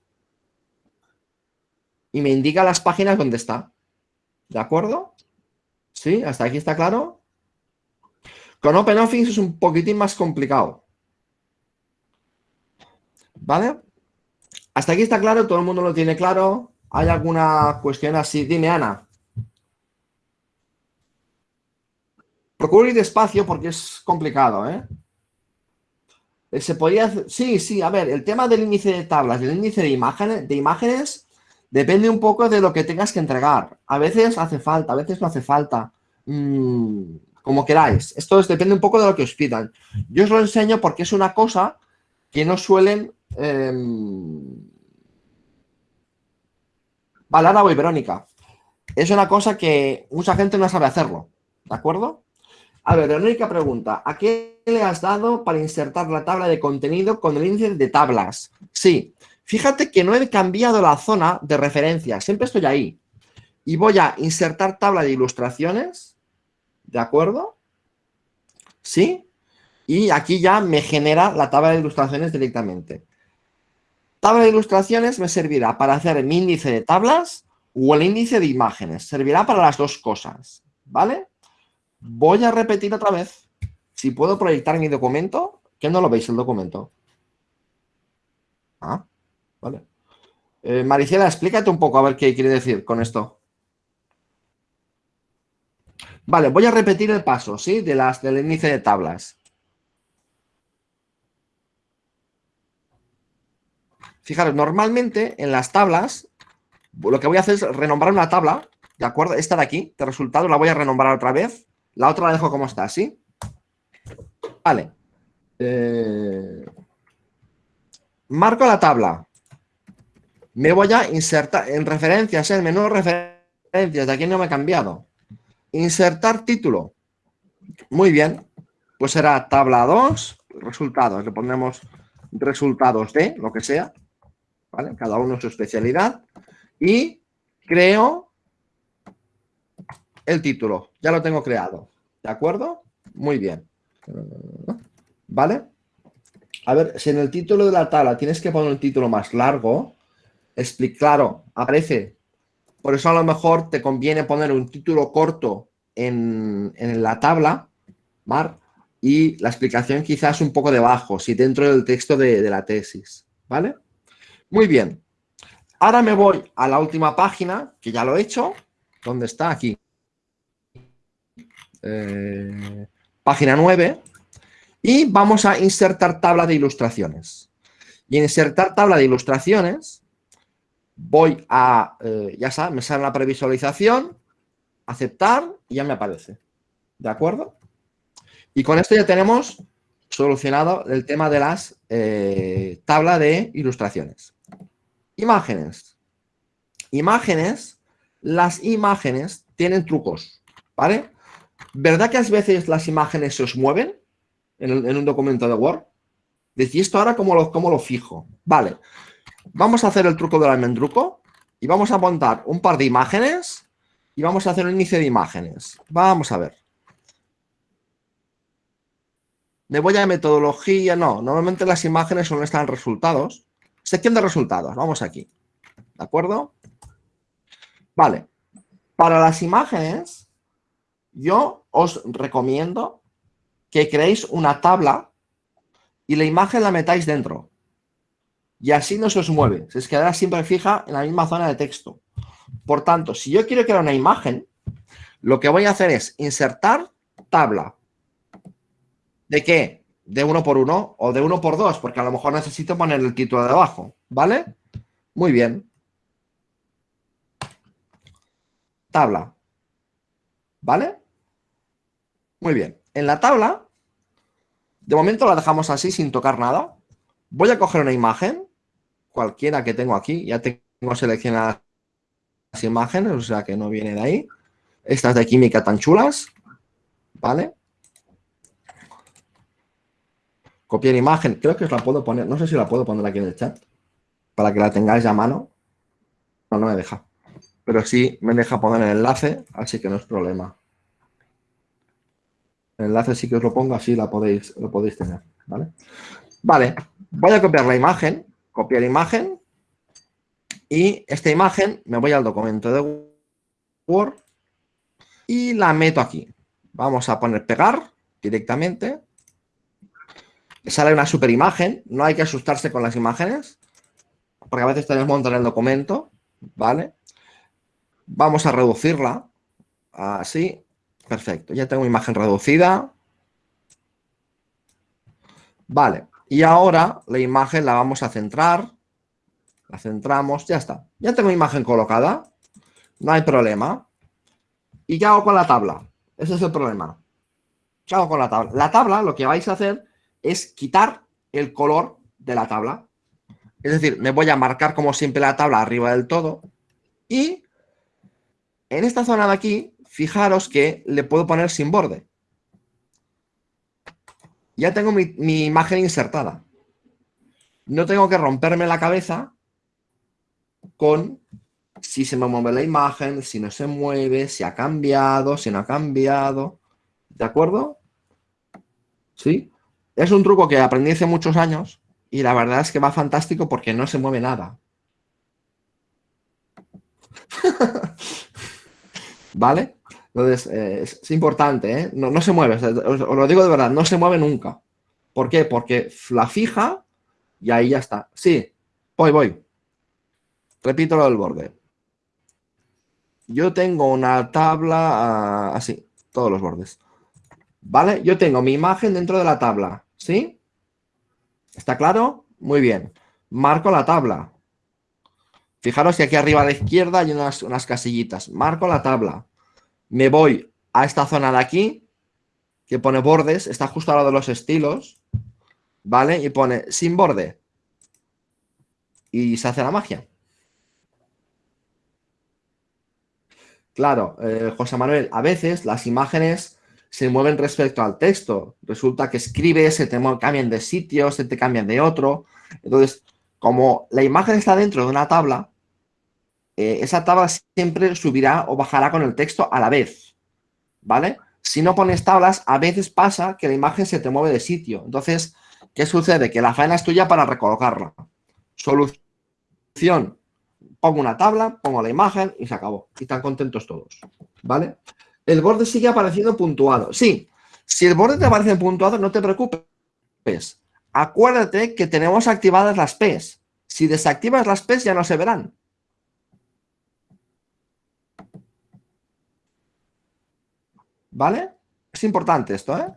y me indica las páginas donde está. ¿De acuerdo? ¿Sí? ¿Hasta aquí está claro? Con OpenOffice es un poquitín más complicado. ¿Vale? Hasta aquí está claro, todo el mundo lo tiene claro. ¿Hay alguna cuestión así? Dime, Ana. Procuro ir despacio porque es complicado, ¿eh? ¿Eh? Se hacer... Sí, sí, a ver, el tema del índice de tablas, del índice de imágenes, de imágenes depende un poco de lo que tengas que entregar. A veces hace falta, a veces no hace falta. Mm, como queráis. Esto depende un poco de lo que os pidan. Yo os lo enseño porque es una cosa que no suelen... Eh... Vale, ahora voy, Verónica. Es una cosa que mucha gente no sabe hacerlo. ¿De acuerdo? A ver, Verónica pregunta, ¿a qué le has dado para insertar la tabla de contenido con el índice de tablas? Sí, fíjate que no he cambiado la zona de referencia, siempre estoy ahí. Y voy a insertar tabla de ilustraciones, ¿de acuerdo? ¿Sí? Y aquí ya me genera la tabla de ilustraciones directamente. Tabla de ilustraciones me servirá para hacer mi índice de tablas o el índice de imágenes. Servirá para las dos cosas, ¿vale? Voy a repetir otra vez. Si puedo proyectar mi documento, que no lo veis el documento. Ah, vale. Eh, Maricela, explícate un poco a ver qué quiere decir con esto. Vale, voy a repetir el paso, ¿sí? De las, del índice de tablas. Fijaros, normalmente en las tablas, lo que voy a hacer es renombrar una tabla, ¿de acuerdo? Esta de aquí, de resultados, la voy a renombrar otra vez. La otra la dejo como está, ¿sí? Vale. Eh, marco la tabla. Me voy a insertar en referencias, en menú referencias, de aquí no me he cambiado. Insertar título. Muy bien. Pues será tabla 2, resultados. Le pondremos resultados de, lo que sea. ¿Vale? Cada uno su especialidad. Y creo el título. Ya lo tengo creado. ¿De acuerdo? Muy bien. ¿Vale? A ver, si en el título de la tabla tienes que poner un título más largo, explica, claro, aparece. Por eso a lo mejor te conviene poner un título corto en, la tabla, Mar, y la explicación quizás un poco debajo, si dentro del texto de, de la tesis. ¿Vale? Muy bien. Ahora me voy a la última página, que ya lo he hecho. ¿Dónde está? Aquí. Eh, página 9, y vamos a insertar tabla de ilustraciones. Y en insertar tabla de ilustraciones, voy a, eh, ya sabes, me sale la previsualización, aceptar y ya me aparece. ¿De acuerdo? Y con esto ya tenemos solucionado el tema de las eh, tabla de ilustraciones. Imágenes. Imágenes, las imágenes tienen trucos, ¿vale? ¿Verdad que a veces las imágenes se os mueven en, en un documento de Word? Decís, esto ahora cómo lo, cómo lo fijo? Vale, vamos a hacer el truco del almendruco y vamos a montar un par de imágenes y vamos a hacer un inicio de imágenes. Vamos a ver. Me voy a metodología, no, normalmente las imágenes son están resultados. Sección de resultados, vamos aquí. ¿De acuerdo? Vale. Para las imágenes, yo os recomiendo que creéis una tabla y la imagen la metáis dentro. Y así no se os mueve, se os quedará siempre fija en la misma zona de texto. Por tanto, si yo quiero crear una imagen, lo que voy a hacer es insertar tabla. ¿De qué? De uno por uno o de uno por dos, porque a lo mejor necesito poner el título de abajo, ¿vale? Muy bien. Tabla. ¿Vale? Muy bien. En la tabla, de momento la dejamos así sin tocar nada. Voy a coger una imagen, cualquiera que tengo aquí, ya tengo seleccionadas las imágenes, o sea que no viene de ahí. Estas de química tan chulas, ¿vale? Copiar imagen, creo que os la puedo poner, no sé si la puedo poner aquí en el chat, para que la tengáis a mano. No, no me deja. Pero sí me deja poner el enlace, así que no es problema. El enlace sí que os lo pongo, así la podéis, lo podéis tener, ¿vale? Vale, voy a copiar la imagen, copiar imagen, y esta imagen me voy al documento de Word y la meto aquí. Vamos a poner pegar directamente. Sale una super imagen, no hay que asustarse con las imágenes, porque a veces tenemos montar el documento, ¿vale? Vamos a reducirla, así, perfecto. Ya tengo imagen reducida. Vale, y ahora la imagen la vamos a centrar la centramos, ya está. Ya tengo imagen colocada, no hay problema. ¿Y qué hago con la tabla? Ese es el problema. ¿Qué hago con la tabla? La tabla lo que vais a hacer es quitar el color de la tabla. Es decir, me voy a marcar como siempre la tabla arriba del todo y en esta zona de aquí, fijaros que le puedo poner sin borde. Ya tengo mi, imagen insertada. No tengo que romperme la cabeza con si se me mueve la imagen, si no se mueve, si ha cambiado, si no ha cambiado. ¿De acuerdo? ¿Sí? Es un truco que aprendí hace muchos años y la verdad es que va fantástico porque no se mueve nada. ¿Vale? Entonces, eh, es, importante, ¿eh? No, se mueve, os, lo digo de verdad, no se mueve nunca. ¿Por qué? Porque la fija y ahí ya está. Sí, voy, voy. Repito lo del borde. Yo tengo una tabla ah, así, todos los bordes. ¿Vale? Yo tengo mi imagen dentro de la tabla, ¿sí? ¿Está claro? Muy bien. Marco la tabla. Fijaros que aquí arriba a la izquierda hay unas, unas casillitas. Marco la tabla. Me voy a esta zona de aquí, que pone bordes, está justo al lado de los estilos, ¿vale? Y pone sin borde. Y se hace la magia. Claro, eh, José Manuel, a veces las imágenes se mueven respecto al texto. Resulta que escribes, se te cambian de sitio, se te cambian de otro. Entonces, como la imagen está dentro de una tabla, eh, esa tabla siempre subirá o bajará con el texto a la vez. ¿Vale? Si no pones tablas, a veces pasa que la imagen se te mueve de sitio. Entonces, ¿qué sucede? Que la faena es tuya para recolocarla. Solución pongo una tabla, pongo la imagen y se acabó. Y están contentos todos, ¿vale? El borde sigue apareciendo puntuado. Sí, si el borde te aparece puntuado, no te preocupes. Acuérdate que tenemos activadas las P's. Si desactivas las P's ya no se verán. ¿Vale? Es importante esto, ¿eh?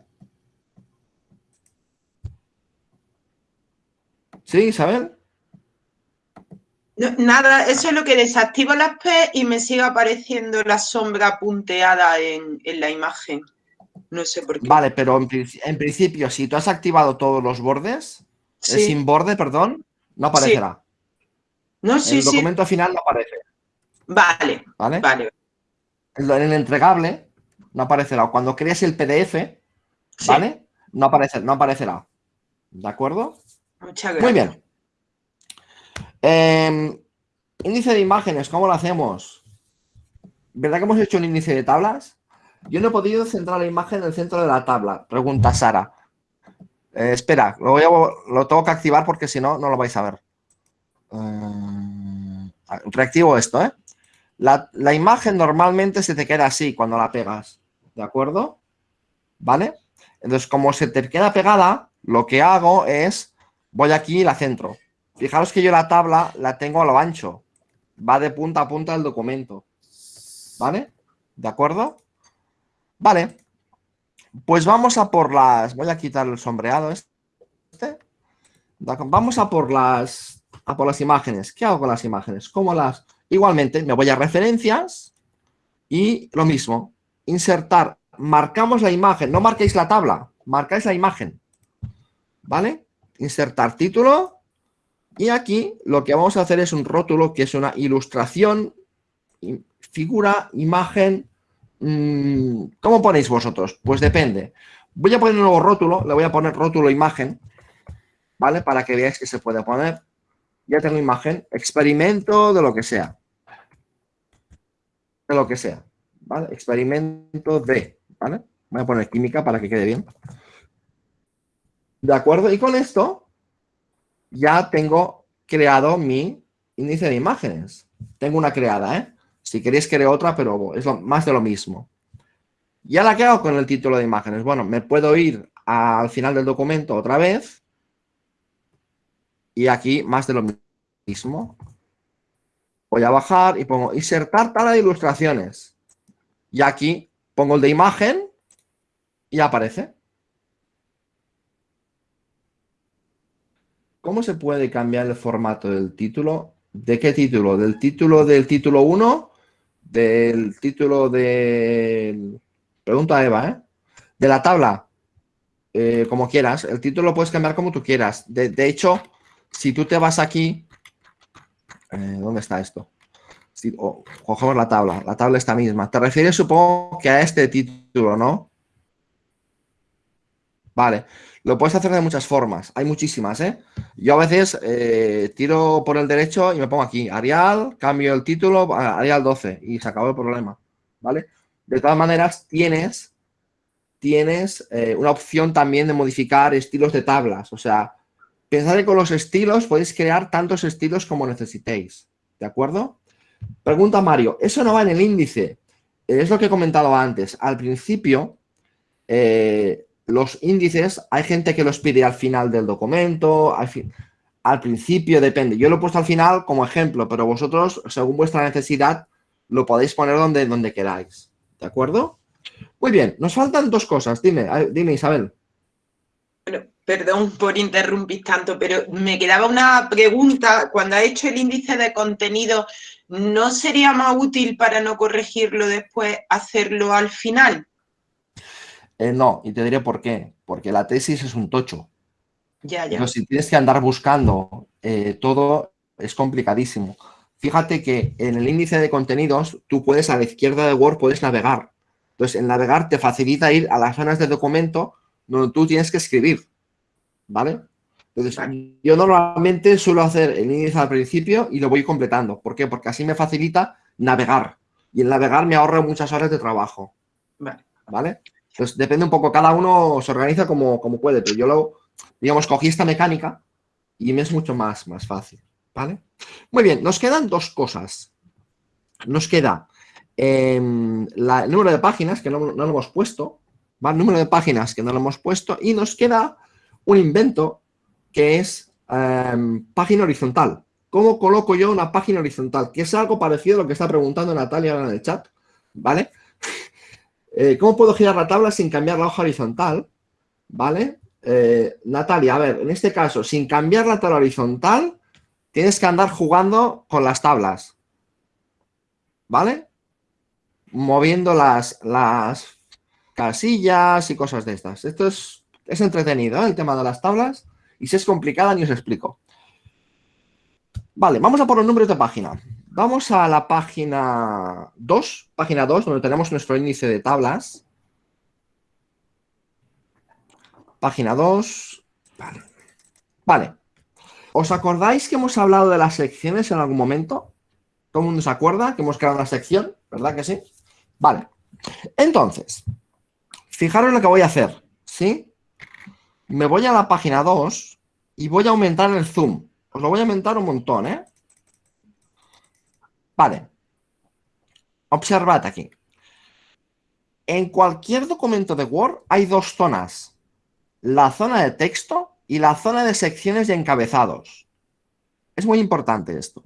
¿Sí, Isabel? nada, eso es lo que desactivo las P y me sigue apareciendo la sombra punteada en, la imagen. No sé por qué. Vale, pero en, principio, si tú has activado todos los bordes, sin borde, perdón, no aparecerá. No, sí, el documento final no aparece. Vale, vale. En el entregable, No aparecerá. Cuando crees el PDF, Sí. ¿vale? No, aparece, no aparecerá. ¿De acuerdo? Muchas gracias. Muy bien. Em, índice de imágenes, ¿cómo lo hacemos? ¿Verdad que hemos hecho un índice de tablas? Yo no he podido centrar la imagen en el centro de la tabla, pregunta Sara. Eh, espera, lo, voy a- lo tengo que activar porque si no, no lo vais a ver. Eh, reactivo esto, ¿eh? La, la imagen normalmente se te queda así cuando la pegas, ¿de acuerdo? ¿Vale? Entonces, como se te queda pegada, lo que hago es, voy aquí y la centro. Fijaros que yo la tabla la tengo a lo ancho. Va de punta a punta del documento. ¿Vale? ¿De acuerdo? Vale. Pues vamos a por las... Voy a quitar el sombreado este. Vamos a por las... A por las imágenes. ¿Qué hago con las imágenes? ¿Cómo las...? Igualmente, me voy a referencias y lo mismo. Insertar. Marcamos la imagen. No marquéis la tabla. Marcáis la imagen. ¿Vale? Insertar título. Y aquí lo que vamos a hacer es un rótulo que es una ilustración, figura, imagen. mm, ¿Cómo ponéis vosotros? Pues depende. Voy a poner un nuevo rótulo, le voy a poner rótulo imagen, ¿vale? Para que veáis que se puede poner. Ya tengo imagen, experimento de lo que sea. De lo que sea, Experimento de, ¿vale? Voy a poner química para que quede bien. ¿De acuerdo? Y con esto ya tengo creado mi índice de imágenes. Tengo una creada, ¿eh? Si queréis creo otra, pero es lo- más de lo mismo. ¿Ya la que hago con el título de imágenes? Bueno, me puedo ir al final del documento otra vez. Y aquí más de lo mismo. Voy a bajar y pongo insertar tabla de ilustraciones. Y aquí pongo el de imagen y aparece. ¿Cómo se puede cambiar el formato del título? ¿De qué título? ¿Del título del título 1? ¿Del título del... Pregunta a Eva, ¿eh? De la tabla. Eh, como quieras. El título lo puedes cambiar como tú quieras. De, hecho, si tú te vas aquí... eh, ¿Dónde está esto? Oh, cogemos la tabla. La tabla está misma. Te refieres, supongo, que a este título, ¿no? Vale. Lo puedes hacer de muchas formas. Hay muchísimas, ¿eh? Yo a veces eh, tiro por el derecho y me pongo aquí, Arial, cambio el título Arial 12 y se acabó el problema, ¿vale? De todas maneras, tienes, tienes eh, una opción también de modificar estilos de tablas. O sea, pensad que con los estilos podéis crear tantos estilos como necesitéis, ¿de acuerdo? Pregunta Mario, eso no va en el índice. Es lo que he comentado antes. Al principio, eh, los índices, hay gente que los pide al final del documento, al, al principio, depende. Yo lo he puesto al final como ejemplo, pero vosotros, según vuestra necesidad, lo podéis poner donde, donde queráis. ¿De acuerdo? Muy bien, nos faltan dos cosas. Dime, dime Isabel. Bueno, perdón por interrumpir tanto, pero me quedaba una pregunta. Cuando ha hecho el índice de contenido, ¿no sería más útil para no corregirlo después hacerlo al final? Eh, no, y te diré por qué. Porque la tesis es un tocho. Ya, ya. Entonces, si tienes que andar buscando eh, todo, es complicadísimo. Fíjate que en el índice de contenidos, tú puedes a la izquierda de Word, puedes navegar. Entonces, en navegar te facilita ir a las zonas de documento donde tú tienes que escribir. ¿Vale? Entonces, yo normalmente suelo hacer el índice al principio y lo voy completando. ¿Por qué? Porque así me facilita navegar. Y el navegar me ahorra muchas horas de trabajo. Vale. ¿Vale? Entonces, depende un poco, cada uno se organiza como, como puede, pero yo lo, digamos, cogí esta mecánica y me es mucho más, más fácil, ¿vale? Muy bien, nos quedan dos cosas. Nos queda em, la- el número de páginas, que no, no lo hemos puesto, ¿vale? El número de páginas que no lo hemos puesto y nos queda un invento que es em, página horizontal. ¿Cómo coloco yo una página horizontal? Que es algo parecido a lo que está preguntando Natalia en el chat, ¿vale? Eh, ¿Cómo puedo girar la tabla sin cambiar la hoja horizontal? ¿Vale? Eh, Natalia, a ver, en este caso, sin cambiar la tabla horizontal, tienes que andar jugando con las tablas. ¿Vale? Moviendo las, las casillas y cosas de estas. Esto es, es entretenido, ¿eh? el tema de las tablas. Y si es complicada, ni os explico. Vale, vamos a por los números de página. Vamos a la página 2, página 2, donde tenemos nuestro índice de tablas. Página 2, vale. Vale. ¿Os acordáis que hemos hablado de las secciones en algún momento? ¿Todo el mundo se acuerda que hemos creado una sección? ¿Verdad que sí? Vale. Entonces, fijaros lo que voy a hacer, ¿sí? Me voy a la página 2 y voy a aumentar el zoom. Os lo voy a aumentar un montón, ¿eh? Vale. Observad aquí. En cualquier documento de Word hay dos zonas. La zona de texto y la zona de secciones y encabezados. Es muy importante esto.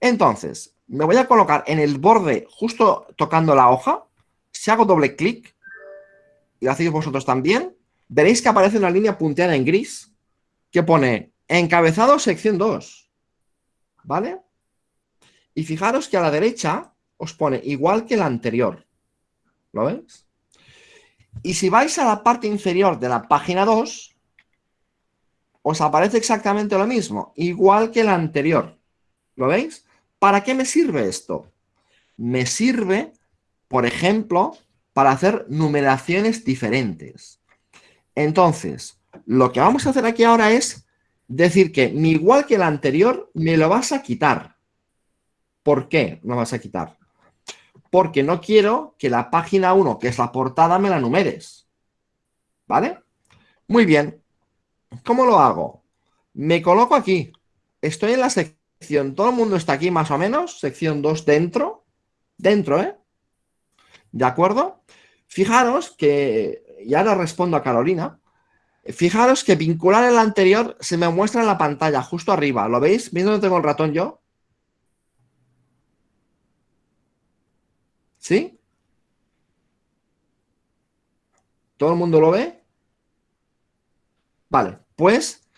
Entonces, me voy a colocar en el borde, justo tocando la hoja. Si hago doble clic, y lo hacéis vosotros también, veréis que aparece una línea punteada en gris que pone encabezado sección 2. ¿Vale? Y fijaros que a la derecha os pone igual que la anterior. ¿Lo veis? Y si vais a la parte inferior de la página 2, os aparece exactamente lo mismo, igual que la anterior. ¿Lo veis? ¿Para qué me sirve esto? Me sirve, por ejemplo, para hacer numeraciones diferentes. Entonces, lo que vamos a hacer aquí ahora es decir que igual que la anterior me lo vas a quitar. ¿Por qué lo vas a quitar? porque no quiero que la página 1, que es la portada, me la numeres. ¿Vale? Muy bien. ¿Cómo lo hago? Me coloco aquí. Estoy en la sección. Todo el mundo está aquí más o menos. Sección 2 dentro. Dentro, ¿eh? ¿De acuerdo? Fijaros que, y ahora respondo a Carolina, fijaros que vincular el anterior se me muestra en la pantalla, justo arriba. ¿Lo veis? ¿Veis dónde tengo el ratón yo? ¿Sí? ¿Todo el mundo lo ve? Vale, pues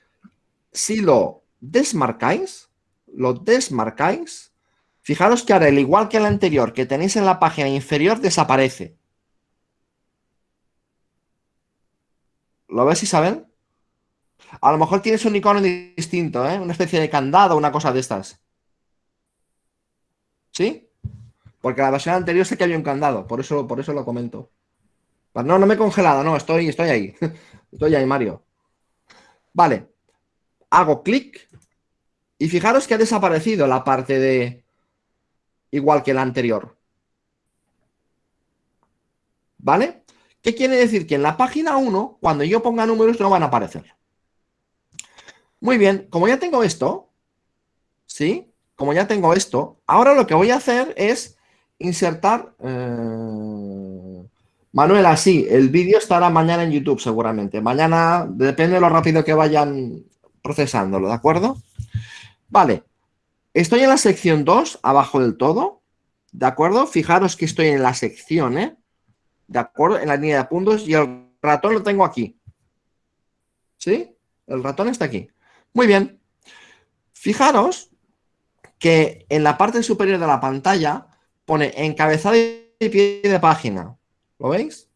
si lo desmarcáis, lo desmarcáis, fijaros que ahora el igual que el anterior que tenéis en la página inferior desaparece. ¿Lo ves, Isabel? A lo mejor tienes un icono distinto, ¿eh? Una especie de candado, una cosa de estas. ¿Sí? Porque la versión anterior sé que había un candado, por eso, por eso lo comento. No, no me he congelado, no, estoy, estoy ahí. Estoy ahí, Mario. Vale. Hago clic y fijaros que ha desaparecido la parte de igual que la anterior. ¿Vale? ¿Qué quiere decir? Que en la página 1, cuando yo ponga números, no van a aparecer. Muy bien, como ya tengo esto, ¿sí? Como ya tengo esto, ahora lo que voy a hacer es insertar... Eh... Manuel, así, el vídeo estará mañana en YouTube seguramente. Mañana, depende de lo rápido que vayan procesándolo, ¿de acuerdo? Vale, estoy en la sección 2, abajo del todo, ¿de acuerdo? Fijaros que estoy en la sección, ¿eh? ¿De acuerdo? En la línea de puntos y el ratón lo tengo aquí. ¿Sí? El ratón está aquí. Muy bien. Fijaros que en la parte superior de la pantalla pone encabezado y pie de página. ¿Lo veis?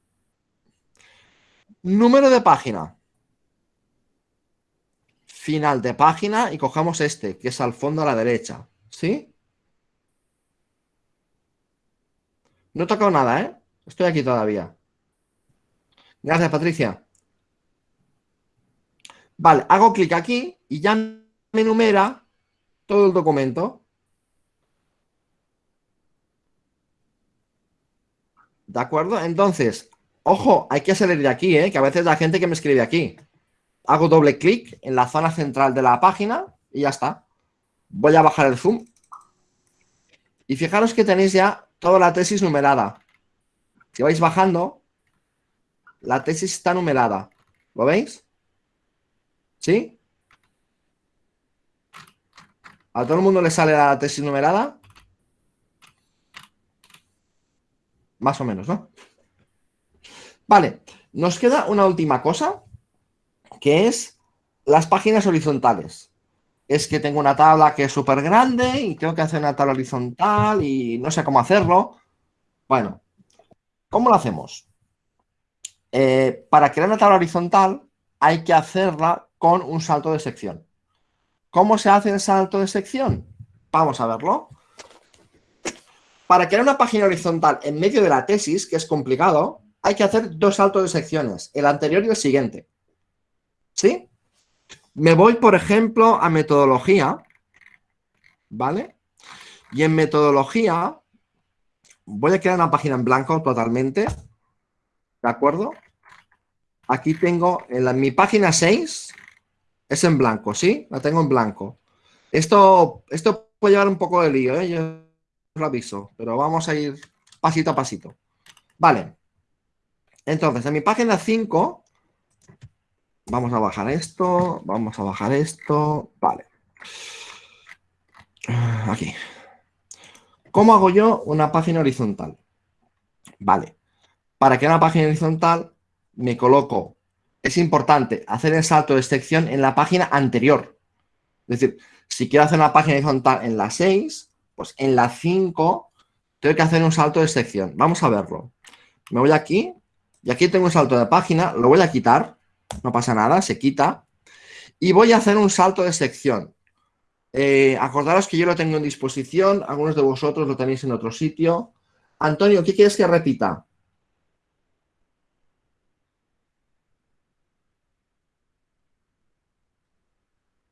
Número de página. Final de página y cojamos este, que es al fondo a la derecha. ¿Sí? No he tocado nada, ¿eh? Estoy aquí todavía. Gracias, Patricia. Vale, hago clic aquí y ya me enumera todo el documento. ¿De acuerdo? Entonces, ojo, hay que salir de aquí, ¿eh? que a veces la gente que me escribe aquí. Hago doble clic en la zona central de la página y ya está. Voy a bajar el zoom. Y fijaros que tenéis ya toda la tesis numerada. Si vais bajando, la tesis está numerada. ¿Lo veis? ¿Sí? ¿A todo el mundo le sale la tesis numerada? Más o menos, ¿no? Vale, nos queda una última cosa, que es las páginas horizontales. Es que tengo una tabla que es súper grande y tengo que hacer una tabla horizontal y no sé cómo hacerlo. Bueno, ¿cómo lo hacemos? Eh, para crear una tabla horizontal hay que hacerla con un salto de sección. ¿Cómo se hace el salto de sección? Vamos a verlo. Para crear una página horizontal en medio de la tesis, que es complicado, hay que hacer dos saltos de secciones, el anterior y el siguiente. ¿Sí? Me voy, por ejemplo, a metodología, ¿vale? Y en metodología voy a crear una página en blanco totalmente, ¿de acuerdo? Aquí tengo, en la, mi página 6 es en blanco, ¿sí? La tengo en blanco. Esto, esto puede llevar un poco de lío, ¿eh? Yo lo aviso, pero vamos a ir pasito a pasito. Vale. Entonces, en mi página 5, vamos a bajar esto, vamos a bajar esto, vale. Aquí. ¿Cómo hago yo una página horizontal? Vale. Para que una página horizontal me coloco, es importante hacer el salto de sección en la página anterior. Es decir, si quiero hacer una página horizontal en la 6, pues en la 5 tengo que hacer un salto de sección. Vamos a verlo. Me voy aquí y aquí tengo un salto de página, lo voy a quitar, no pasa nada, se quita. Y voy a hacer un salto de sección. Eh, acordaros que yo lo tengo en disposición, algunos de vosotros lo tenéis en otro sitio. Antonio, ¿qué quieres que repita?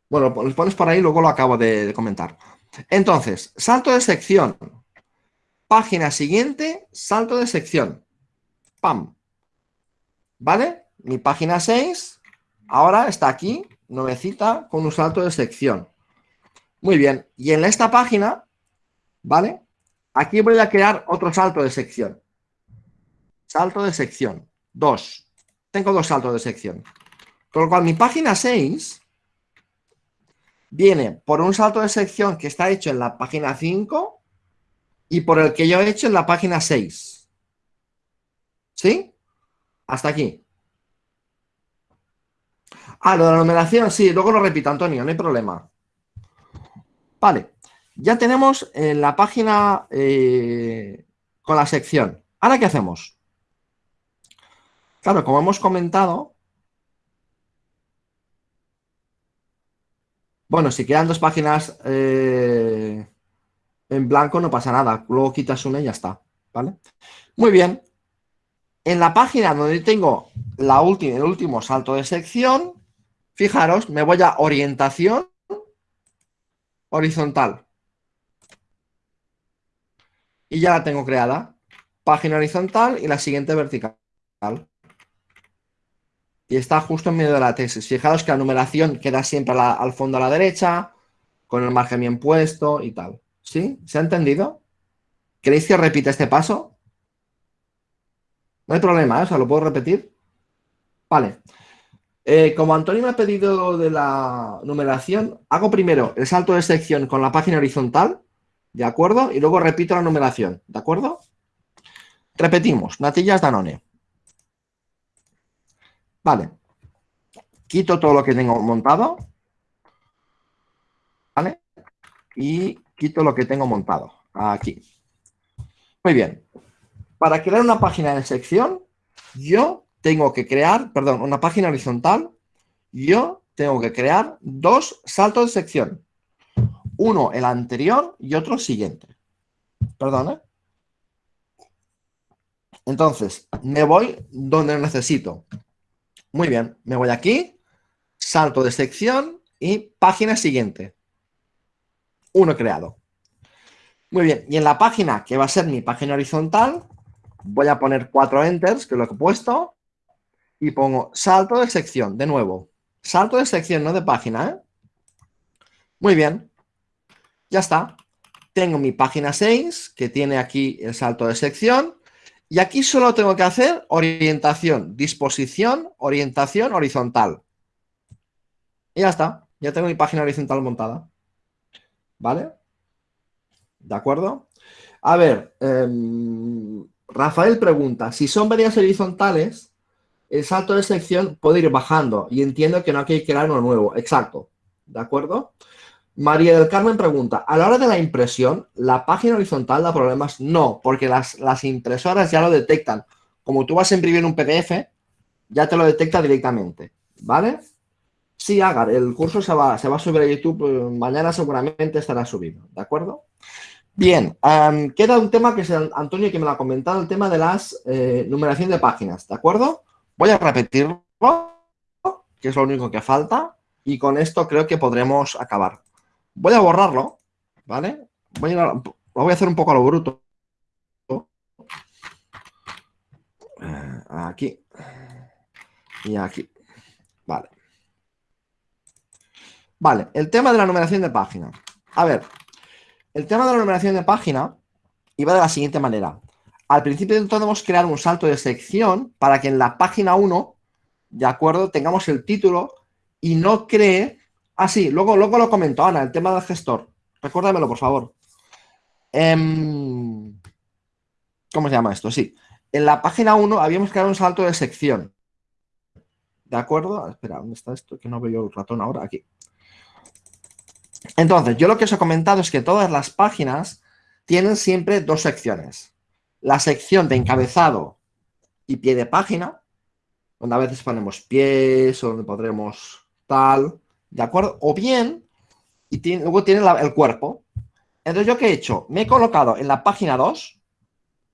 Bueno, los pones por ahí, luego lo acabo de, comentar. Entonces, salto de sección. Página siguiente, salto de sección. ¡Pam! ¿Vale? Mi página 6 ahora está aquí, nuevecita, con un salto de sección. Muy bien. Y en esta página, ¿vale? Aquí voy a crear otro salto de sección. Salto de sección. Dos. Tengo dos saltos de sección. Con lo cual, mi página 6 viene por un salto de sección que está hecho en la página 5 y por el que yo he hecho en la página 6. ¿Sí? Hasta aquí. Ah, lo de la numeración, sí, luego lo repito, Antonio, no hay problema. Vale, ya tenemos en la página eh, con la sección. ¿Ahora qué hacemos? Claro, como hemos comentado, Bueno, si quedan dos páginas eh, en blanco no pasa nada. Luego quitas una y ya está. ¿Vale? Muy bien. En la página donde tengo la última, el último salto de sección, fijaros, me voy a orientación horizontal. Y ya la tengo creada. Página horizontal y la siguiente vertical y está justo en medio de la tesis. Fijaros que la numeración queda siempre al fondo a la derecha, con el margen bien puesto y tal. ¿Sí? ¿Se ha entendido? ¿Queréis que repita este paso? No hay problema, ¿eh? o sea, lo puedo repetir. Vale. Eh, como Antonio me ha pedido de la numeración, hago primero el salto de sección con la página horizontal, ¿de acuerdo? Y luego repito la numeración, ¿de acuerdo? Repetimos, natillas Danone. Vale. Quito todo lo que tengo montado. ¿Vale? Y quito lo que tengo montado. Aquí. Muy bien. Para crear una página de sección, yo tengo que crear, perdón, una página horizontal, yo tengo que crear dos saltos de sección. Uno el anterior y otro siguiente. Perdón. Entonces, me voy donde necesito. Muy bien, me voy aquí, salto de sección y página siguiente. Uno creado. Muy bien, y en la página que va a ser mi página horizontal, voy a poner cuatro enters, que es lo que he puesto, y pongo salto de sección, de nuevo. Salto de sección, no de página, ¿eh? Muy bien, ya está. Tengo mi página 6, que tiene aquí el salto de sección, y aquí solo tengo que hacer orientación, disposición, orientación horizontal. Y ya está. Ya tengo mi página horizontal montada. ¿Vale? ¿De acuerdo? A ver, em, Rafael pregunta, si son varias horizontales, el salto de sección puede ir bajando y entiendo que no hay que crear uno nuevo. Exacto. ¿De acuerdo? María del Carmen pregunta, a la hora de la impresión, ¿la página horizontal da problemas? No, porque las, las impresoras ya lo detectan. Como tú vas a imprimir un PDF, ya te lo detecta directamente, ¿vale? Sí, Agar, el curso se va, se va a subir a YouTube, eh, mañana seguramente estará subido, ¿de acuerdo? Bien, queda un tema que es Antonio que me lo ha comentado, el tema de las eh, numeración de páginas, ¿de acuerdo? Voy a repetirlo. que es lo único que falta. Y con esto creo que podremos acabar. Voy a borrarlo, ¿vale? Voy a, lo voy a hacer un poco a lo bruto. Eh, aquí. Y aquí. Vale. Vale, el tema de la numeración de página. A ver, el tema de la numeración de página iba de la siguiente manera. Al principio intentamos crear un salto de sección para que en la página 1, de acuerdo, tengamos el título y no cree... Ah, sí, luego, luego lo comentó Ana, el tema del gestor. Recuérdamelo, por favor. Em, ¿Cómo se llama esto? Sí. En la página 1 habíamos creado un salto de sección. ¿De acuerdo? Espera, ¿dónde está esto? Que no veo el ratón ahora. Aquí. Entonces, yo lo que os he comentado es que todas las páginas tienen siempre dos secciones. La sección de encabezado y pie de página, donde a veces ponemos pies, o donde podremos tal, ¿de acuerdo? O bien, y luego tiene el cuerpo. Entonces, ¿yo qué he hecho? Me he colocado en la página 2,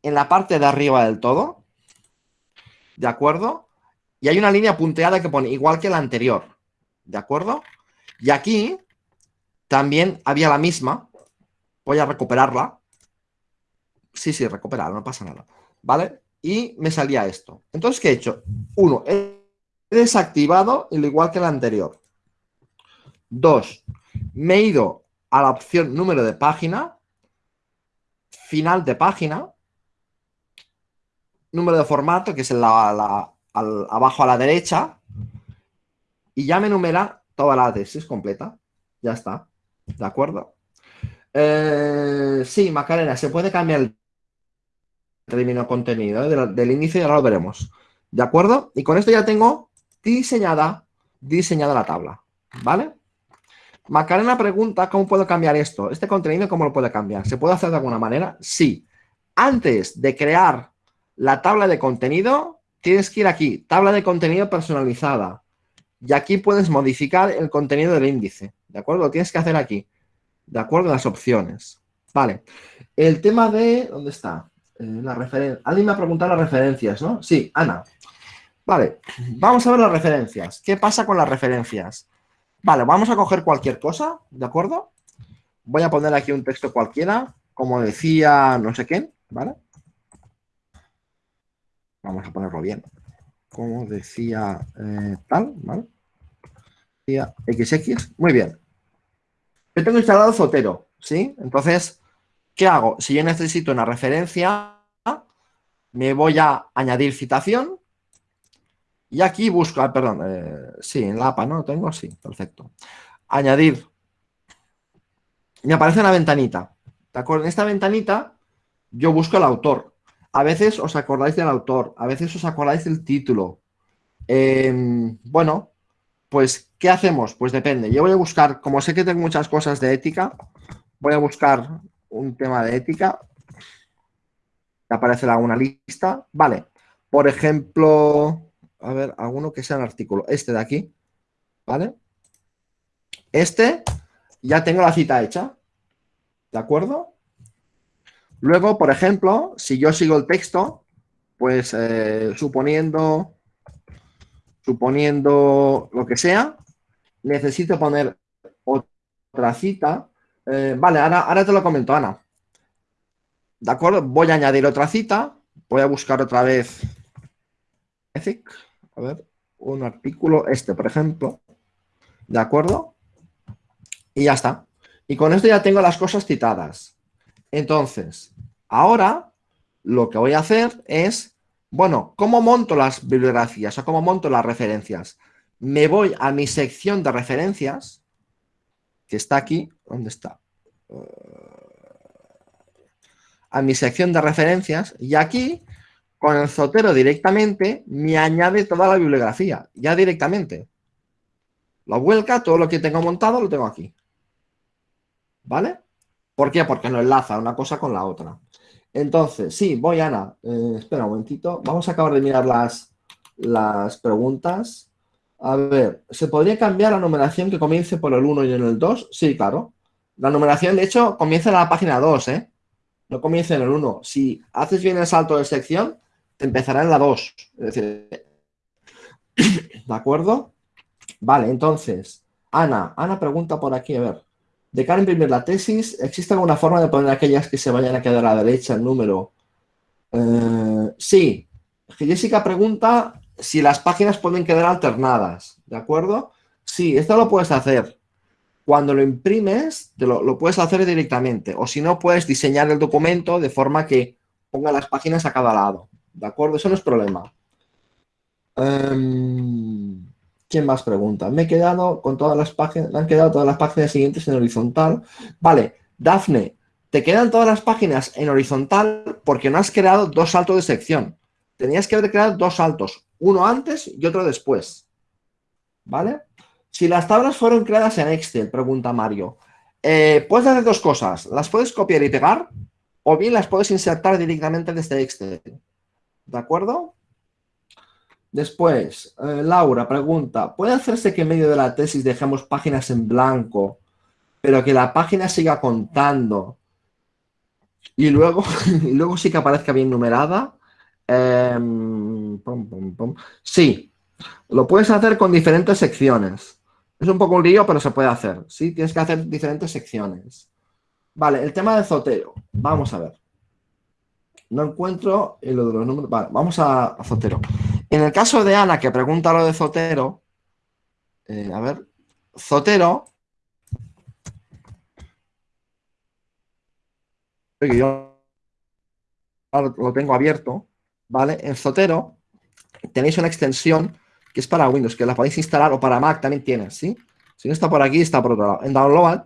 en la parte de arriba del todo, ¿de acuerdo? Y hay una línea punteada que pone igual que la anterior, ¿de acuerdo? Y aquí también había la misma. Voy a recuperarla. Sí, sí, recuperarla, no pasa nada. ¿Vale? Y me salía esto. Entonces, ¿qué he hecho? Uno, he desactivado el igual que la anterior. Dos, me he ido a la opción número de página, final de página, número de formato, que es abajo a la derecha, y ya me numera toda la tesis completa. Ya está. ¿De acuerdo? Eh, sí, Macarena, se puede cambiar el término contenido ¿eh? del, índice y ahora lo veremos. ¿De acuerdo? Y con esto ya tengo diseñada, diseñada la tabla. ¿Vale? Macarena pregunta cómo puedo cambiar esto. Este contenido, ¿cómo lo puede cambiar? ¿Se puede hacer de alguna manera? Sí. Antes de crear la tabla de contenido, tienes que ir aquí, tabla de contenido personalizada. Y aquí puedes modificar el contenido del índice. ¿De acuerdo? Lo tienes que hacer aquí. ¿De acuerdo? Las opciones. Vale. El tema de... ¿Dónde está? Eh, la. Alguien me ha preguntado las referencias, ¿no? Sí, Ana. Vale. Vamos a ver las referencias. ¿Qué pasa con las referencias? Vale, vamos a coger cualquier cosa, ¿de acuerdo? Voy a poner aquí un texto cualquiera, como decía no sé quién, ¿vale? Vamos a ponerlo bien. Como decía eh, tal, ¿vale? XX. Muy bien. Yo tengo instalado Zotero, ¿sí? Entonces, ¿qué hago? Si yo necesito una referencia, me voy a añadir citación y aquí busco, ah, perdón, eh, sí, en la APA, ¿no? tengo? Sí, perfecto. Añadir. Me aparece una ventanita. ¿De acuerdo? En esta ventanita yo busco el autor. A veces os acordáis del autor, a veces os acordáis del título. Em, bueno, pues, ¿qué hacemos? Pues depende. Yo voy a buscar, como sé que tengo muchas cosas de ética, voy a buscar un tema de ética. Aparecerá una lista. Vale. Por ejemplo, a ver, alguno que sea un artículo. Este de aquí. ¿Vale? Este, ya tengo la cita hecha. ¿De acuerdo? Luego, por ejemplo, si yo sigo el texto, pues eh, suponiendo suponiendo lo que sea, necesito poner otra cita. Eh, vale, ahora, ahora te lo comento, Ana. ¿De acuerdo? Voy a añadir otra cita. Voy a buscar otra vez Ethic. A ver, un artículo, este, por ejemplo. ¿De acuerdo? Y ya está. Y con esto ya tengo las cosas citadas. Entonces, ahora lo que voy a hacer es bueno, ¿cómo monto las bibliografías o cómo monto las referencias? Me voy a mi sección de referencias, que está aquí. ¿Dónde está? A mi sección de referencias y aquí, con el Zotero directamente, me añade toda la bibliografía, ya directamente. Lo vuelca, todo lo que tengo montado lo tengo aquí. ¿Vale? ¿Por qué? Porque no enlaza una cosa con la otra. Entonces, sí, voy, Ana. Eh, espera un momentito. Vamos a acabar de mirar las, las preguntas. A ver, ¿se podría cambiar la numeración que comience por el 1 y en el 2? Sí, claro. La numeración, de hecho, comienza en la página 2, ¿eh? No comienza en el 1. Si haces bien el salto de sección, te empezará en la 2. Es decir, ¿de acuerdo? Vale, entonces, Ana, Ana pregunta por aquí, a ver. De cara a imprimir la tesis, ¿existe alguna forma de poner aquellas que se vayan a quedar a la derecha el número? Eh, sí. Jessica pregunta si las páginas pueden quedar alternadas, ¿de acuerdo? Sí, esto lo puedes hacer. Cuando lo imprimes, te lo, lo puedes hacer directamente. O si no, puedes diseñar el documento de forma que ponga las páginas a cada lado. ¿De acuerdo? Eso no es problema. Em, ¿Quién más pregunta? Me he quedado con todas las páginas, me han quedado todas las páginas siguientes en horizontal. Vale, Dafne, te quedan todas las páginas en horizontal porque no has creado dos saltos de sección. Tenías que haber creado dos saltos, uno antes y otro después. ¿Vale? Si las tablas fueron creadas en Excel, pregunta Mario, eh, puedes hacer dos cosas. Las puedes copiar y pegar o bien las puedes insertar directamente desde Excel. ¿De acuerdo? Después, eh, Laura pregunta, ¿puede hacerse que en medio de la tesis dejemos páginas en blanco, pero que la página siga contando y luego, luego sí que aparezca bien numerada? Em, sí, lo puedes hacer con diferentes secciones. Es un poco un lío, pero se puede hacer. Sí, tienes que hacer diferentes secciones. Vale, el tema de Zotero. Vamos a ver. No encuentro lo de los números. Vale, vamos a, Zotero. En el caso de Ana, que pregunta lo de Zotero, eh, a ver, Zotero, lo tengo abierto, ¿vale? En Zotero tenéis una extensión que es para Windows, que la podéis instalar, o para Mac también tienes, ¿sí? Si no está por aquí, está por otro lado. En Download,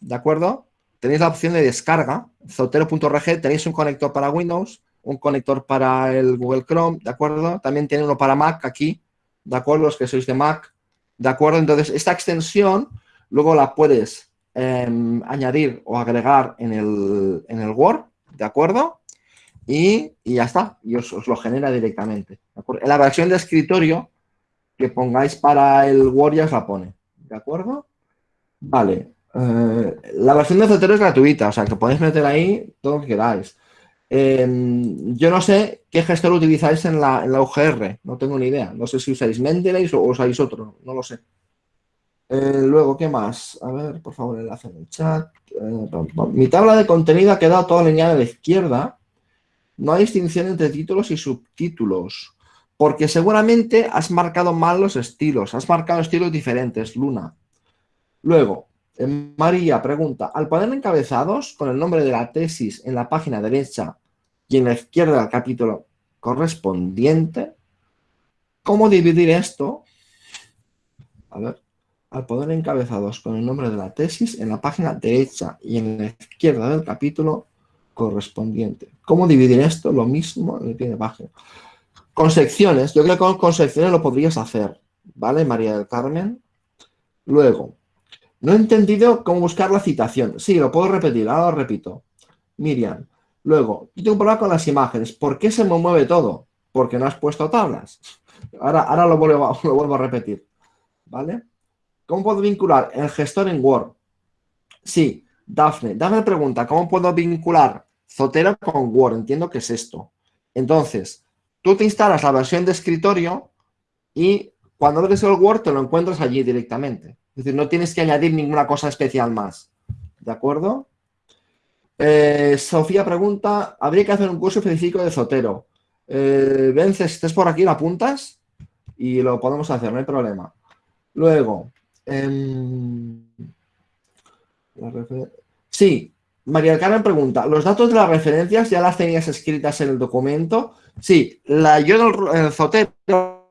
¿de acuerdo? Tenéis la opción de descarga, zotero.org, tenéis un conector para Windows, un conector para el Google Chrome, ¿de acuerdo? También tiene uno para Mac aquí, ¿de acuerdo? Los que sois de Mac, ¿de acuerdo? Entonces, esta extensión luego la puedes em, añadir o agregar en el, en el Word, ¿de acuerdo? Y, ya está, y os, lo genera directamente. En la versión de escritorio que pongáis para el Word os la pone, ¿de acuerdo? Vale, eh, la versión de Zotero es gratuita, o sea, que podéis meter ahí todo lo que queráis. Em, yo no sé qué gestor utilizáis en la, en la UGR, no tengo ni idea. No sé si usáis Mendeley o usáis otro, no lo sé. Eh, luego, ¿qué más? A ver, por favor, enlace en el chat. Eh, mi tabla de contenido ha quedado toda alineada a la izquierda. No hay distinción entre títulos y subtítulos. Porque seguramente has marcado mal los estilos. Has marcado estilos diferentes, Luna. Luego, María pregunta, al poner encabezados con el nombre de la tesis en la página derecha y en la izquierda del capítulo correspondiente, ¿cómo dividir esto? A ver, al poner encabezados con el nombre de la tesis en la página derecha y en la izquierda del capítulo correspondiente. ¿Cómo dividir esto? Lo mismo en el pie de página. Con secciones, yo creo que con, con secciones lo podrías hacer, ¿vale, María del Carmen? Luego, no he entendido cómo buscar la citación. Sí, lo puedo repetir, ahora lo repito. Miriam. Luego, yo tengo un problema con las imágenes. ¿Por qué se me mueve todo? Porque no has puesto tablas. Ahora, ahora lo, vuelvo, a repetir. ¿Vale? ¿Cómo puedo vincular el gestor en Word? Sí, Dafne. Dafne pregunta, ¿cómo puedo vincular Zotero con Word? Entiendo que es esto. Entonces, tú te instalas la versión de escritorio y cuando abres el Word te lo encuentras allí directamente. Es decir, no tienes que añadir ninguna cosa especial más. ¿De acuerdo? Eh, Sofía pregunta, ¿habría que hacer un curso específico de Zotero? Eh, Vence, si estés por aquí, lo apuntas y lo podemos hacer, no hay problema. Luego, em, sí, María Carmen pregunta, ¿los datos de las referencias ya las tenías escritas en el documento? Sí, la, yo en el Zotero,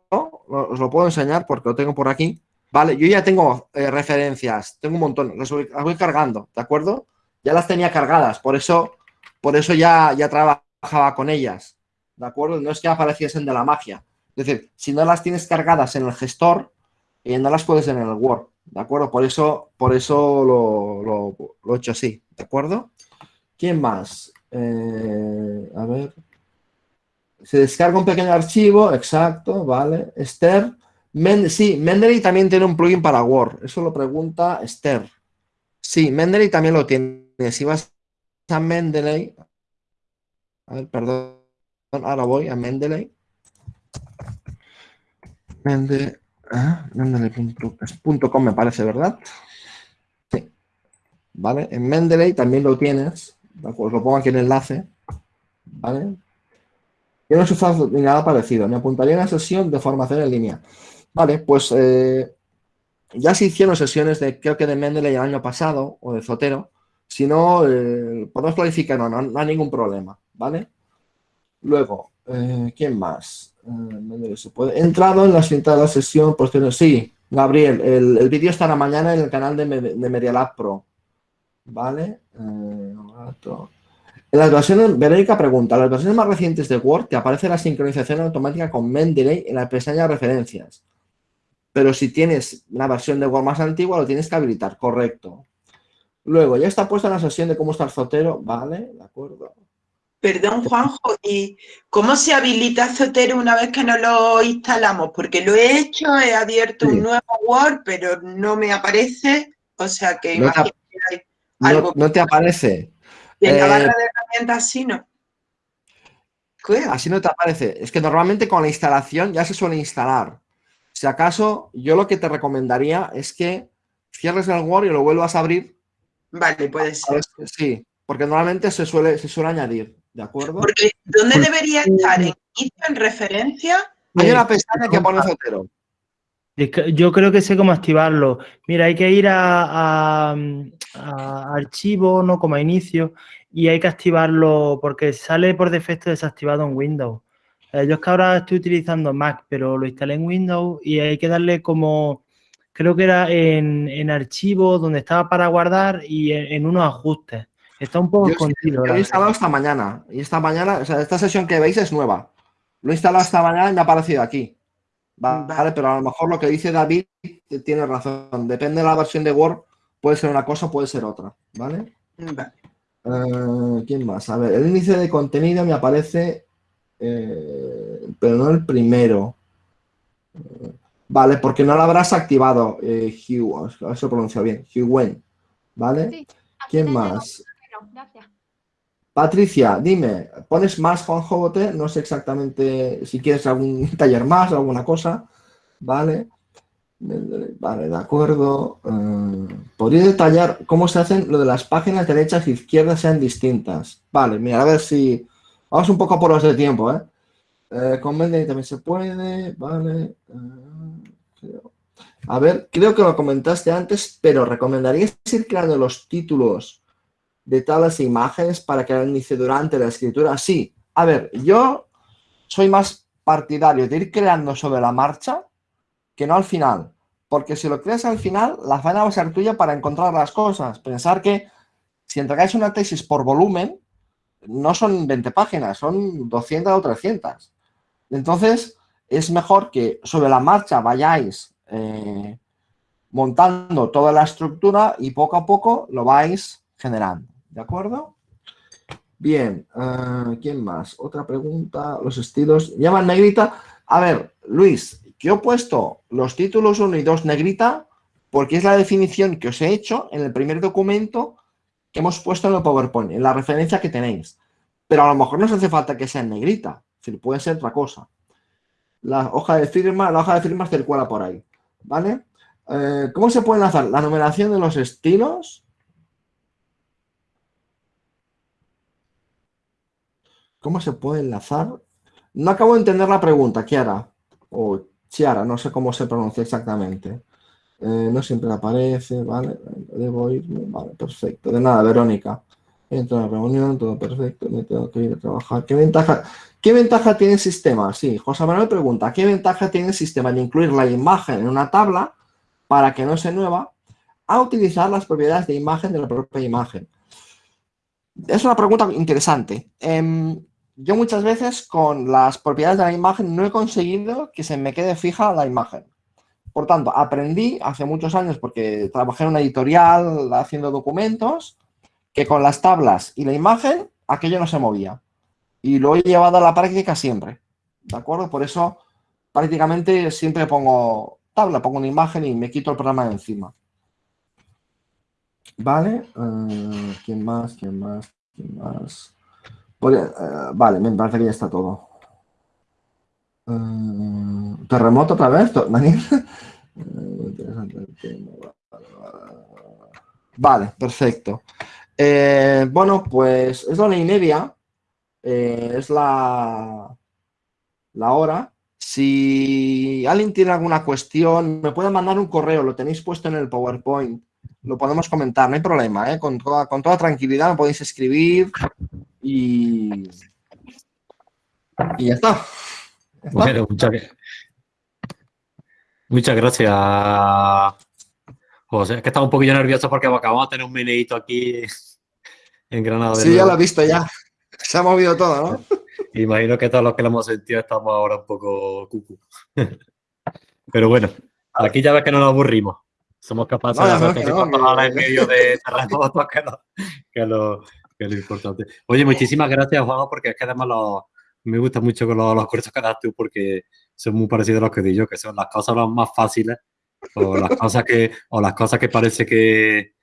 os lo puedo enseñar porque lo tengo por aquí. Vale, yo ya tengo eh, referencias, tengo un montón, las voy, cargando, ¿de acuerdo? Ya las tenía cargadas, por eso, por eso ya, ya trabajaba con ellas, ¿de acuerdo? No es que apareciesen de la magia. Es decir, si no las tienes cargadas en el gestor, eh, no las puedes en el Word, ¿de acuerdo? Por eso, por eso lo, lo, he hecho así, ¿de acuerdo? ¿Quién más? Eh, a ver. Se descarga un pequeño archivo, exacto, vale. Esther sí, Mendeley también tiene un plugin para Word. Eso lo pregunta Esther. Sí, Mendeley también lo tiene. Si vas a Mendeley... A ver, perdón. Ahora voy a Mendeley. Mende, Mendeley.com me parece, ¿verdad? Sí. ¿Vale? En Mendeley también lo tienes. Os lo pongo aquí en el enlace. ¿Vale? Yo no usado ni nada parecido. Me apuntaría a una sesión de formación en línea. Vale, pues eh, ya se hicieron sesiones de, creo que de Mendeley el año pasado, o de Zotero. Si no, eh, podemos planificar, no, no, hay ningún problema, ¿vale? Luego, eh, ¿quién más? He entrado en la cinta de la sesión, pues sí, Gabriel, el, vídeo estará mañana en el canal de, de Media Pro, ¿vale? en las versiones, Verónica pregunta, ¿las versiones más recientes de Word te aparece la sincronización automática con Mendeley en la pestaña referencias? Pero si tienes una versión de Word más antigua, lo tienes que habilitar, correcto. Luego, ya está puesta la sesión de cómo está el Zotero, ¿vale? De acuerdo. Perdón, Juanjo, ¿y cómo se habilita Zotero una vez que no lo instalamos? Porque lo he hecho, he abierto un nuevo Word, pero no me aparece, o sea que no te, hay algo no, te aparece. En la barra eh, de herramientas sí, ¿no? Así no te aparece. Es que normalmente con la instalación ya se suele instalar. Si acaso, yo lo que te recomendaría es que cierres el Word y lo vuelvas a abrir. Vale, puede ser. Sí, porque normalmente se suele, se suele añadir, ¿de acuerdo? Porque ¿dónde debería estar? ¿En, en referencia? Hay una pestaña que pone Zotero. Yo creo que sé cómo activarlo. Mira, hay que ir a, a, archivo, no como a inicio, y hay que activarlo porque sale por defecto desactivado en Windows. Eh, yo es que ahora estoy utilizando Mac, pero lo instalé en Windows y hay que darle como, creo que era en, en archivo donde estaba para guardar y en, unos ajustes. Está un poco escondido. Lo he instalado esta mañana y esta mañana, o sea, esta sesión que veis es nueva. Lo he instalado esta mañana y me ha aparecido aquí. Vale, pero a lo mejor lo que dice David tiene razón. Depende de la versión de Word, puede ser una cosa, puede ser otra. ¿Vale? Eh, ¿Quién más? A ver, el índice de contenido me aparece eh, pero no el primero. vale, porque no lo habrás activado, eh, Hugh, a ver si lo pronuncio bien, Hugh Wen, ¿vale? ¿Quién más? Patricia, dime, ¿pones más Juan Jobote? No sé exactamente si quieres algún taller más, alguna cosa, ¿vale? Vale, de acuerdo. Eh, ¿Podría detallar cómo se hacen lo de las páginas derechas e izquierdas sean distintas? Vale, mira, a ver si Vamos un poco por los de tiempo, ¿eh? eh con también se puede, vale. Eh, a ver, creo que lo comentaste antes, pero ¿recomendarías ir creando los títulos de tablas e imágenes para que el inicie durante la escritura? Sí. A ver, yo soy más partidario de ir creando sobre la marcha que no al final. Porque si lo creas al final, la faena va a ser tuya para encontrar las cosas. Pensar que si entregáis una tesis por volumen, no son 20 páginas, son 200 o 300. Entonces, es mejor que sobre la marcha vayáis eh, montando toda la estructura y poco a poco lo vais generando. ¿De acuerdo? Bien, eh, ¿quién más? Otra pregunta, los estilos. Llaman negrita. A ver, Luis, que he puesto los títulos 1 y 2 negrita porque es la definición que os he hecho en el primer documento hemos puesto en el PowerPoint, en la referencia que tenéis. Pero a lo mejor no os hace falta que sea en negrita, puede ser otra cosa. La hoja de firma, la hoja de firma circula por ahí, ¿vale? Eh, ¿Cómo se puede enlazar? La numeración de los estilos. ¿Cómo se puede enlazar? No acabo de entender la pregunta, Kiara. O Chiara, no sé cómo se pronuncia exactamente. Eh, no siempre aparece, ¿vale? Debo irme, vale, perfecto. De nada, Verónica. Entro a la reunión, todo perfecto, me tengo que ir a trabajar. ¿Qué ventaja, ¿Qué ventaja tiene el sistema? Sí, José Manuel pregunta, ¿qué ventaja tiene el sistema de incluir la imagen en una tabla para que no se nueva a utilizar las propiedades de imagen de la propia imagen? Es una pregunta interesante. Em, yo muchas veces con las propiedades de la imagen no he conseguido que se me quede fija la imagen. Por tanto, aprendí hace muchos años, porque trabajé en una editorial haciendo documentos, que con las tablas y la imagen aquello no se movía. Y lo he llevado a la práctica siempre. ¿De acuerdo? Por eso prácticamente siempre pongo tabla, pongo una imagen y me quito el programa de encima. ¿Vale? Eh, ¿Quién más? ¿Quién más? ¿Quién más? Eh, vale, me parece que ya está todo. Eh, terremoto otra vez, Daniel. Vale, perfecto. Eh, bueno, pues es la una y media. Eh, es la, la hora. Si alguien tiene alguna cuestión, me puede mandar un correo, lo tenéis puesto en el PowerPoint. Lo podemos comentar, no hay problema, ¿eh? con, toda, con toda tranquilidad me podéis escribir y, y ya está. ¿Ya está? Bueno, muchas, muchas gracias, José. Es que estaba un poquillo nervioso porque acabamos de tener un meneíto aquí en Granada. Sí, ya lo he visto ya. Se ha movido todo, ¿no? Imagino que todos los que lo hemos sentido estamos ahora un poco cucu. Pero bueno, aquí ya ves que no nos aburrimos. Somos capaces No, de hacer no, palabras en medio de terremotos, que, que, lo, que es lo importante. Oye, muchísimas gracias, Juan, porque es que además los- me gusta mucho con los, los cursos que das tú, porque son muy parecidos a los que di yo, que son las cosas las más fáciles o las cosas que, o las cosas que parece que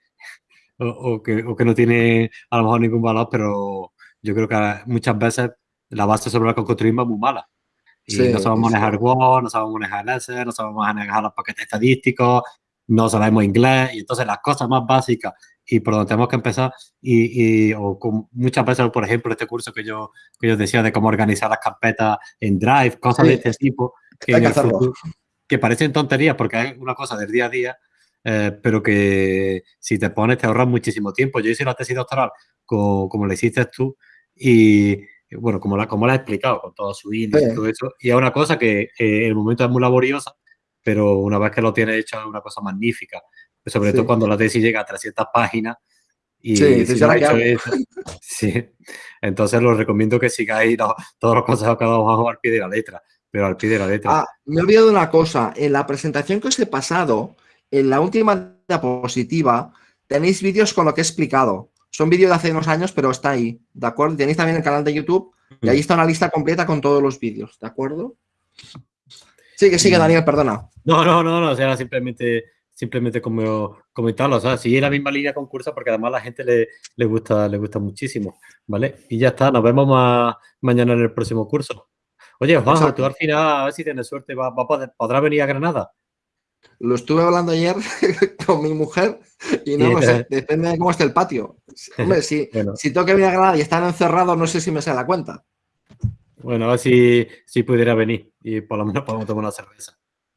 o, o que, o que no tiene a lo mejor ningún valor, pero yo creo que muchas veces la base sobre la que construimos es muy mala. Y Sí, no sabemos sí. manejar Word, no sabemos manejar LS, no sabemos manejar los paquetes estadísticos, no sabemos inglés, y entonces las cosas más básicas y por donde tenemos que empezar, y, y- o con- muchas veces, por ejemplo, este curso que yo, que yo decía de cómo organizar las carpetas en Drive, cosas Sí, de este tipo, que, que futuro- que parecen tonterías porque es una cosa del día a día, eh, pero que si te pones te ahorras muchísimo tiempo. Yo hice la tesis doctoral co- como, la hiciste tú y bueno, como la, como la he explicado, con todo su índice y Sí. todo eso. Y es una cosa que eh, en el momento es muy laboriosa, pero una vez que lo tienes hecho es una cosa magnífica. Sobre Sí. todo cuando la tesis llega a 300 páginas. Y Sí, sí. Entonces los recomiendo que sigáis los- todos los consejos que dado Juanjo al pie de la letra, pero al pie de la letra. Ah, me he olvidado de una cosa. En la presentación que os he pasado, en la última diapositiva, tenéis vídeos con lo que he explicado. Son vídeos de hace unos años, pero está ahí, ¿de acuerdo? Tenéis también el canal de YouTube y ahí está una lista completa con todos los vídeos, ¿de acuerdo? Sigue, sigue, Mm. Daniel, perdona. No, no, no, no, o sea, simplemente, simplemente como comentarlo, o sea, sigue la misma línea concursa porque además a la gente le, le gusta, le gusta muchísimo, ¿vale? Y ya está, nos vemos ma- mañana en el próximo curso. Oye, Juanjo, Exacto. tú al final, a ver si tienes suerte, va, va poder- ¿podrás venir a Granada? Lo estuve hablando ayer con mi mujer y no lo sé, depende de cómo esté el patio. Hombre, si, Bueno, si tengo que venir a Granada y están encerrados, no sé si me sale la cuenta. bueno, a ver si, si pudiera venir y por lo menos podemos tomar una cerveza.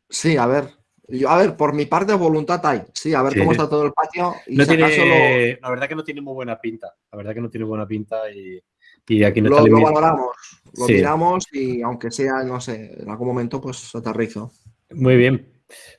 Sí, a ver. Yo, a ver, por mi parte, voluntad hay. Sí, a ver Sí. cómo está todo el patio. Y No si acaso tiene, La verdad que no tiene muy buena pinta, la verdad que no tiene buena pinta y, y aquí no lo, está lo, lo valoramos, lo Sí. miramos y aunque sea, no sé, en algún momento, pues aterrizo. Muy bien.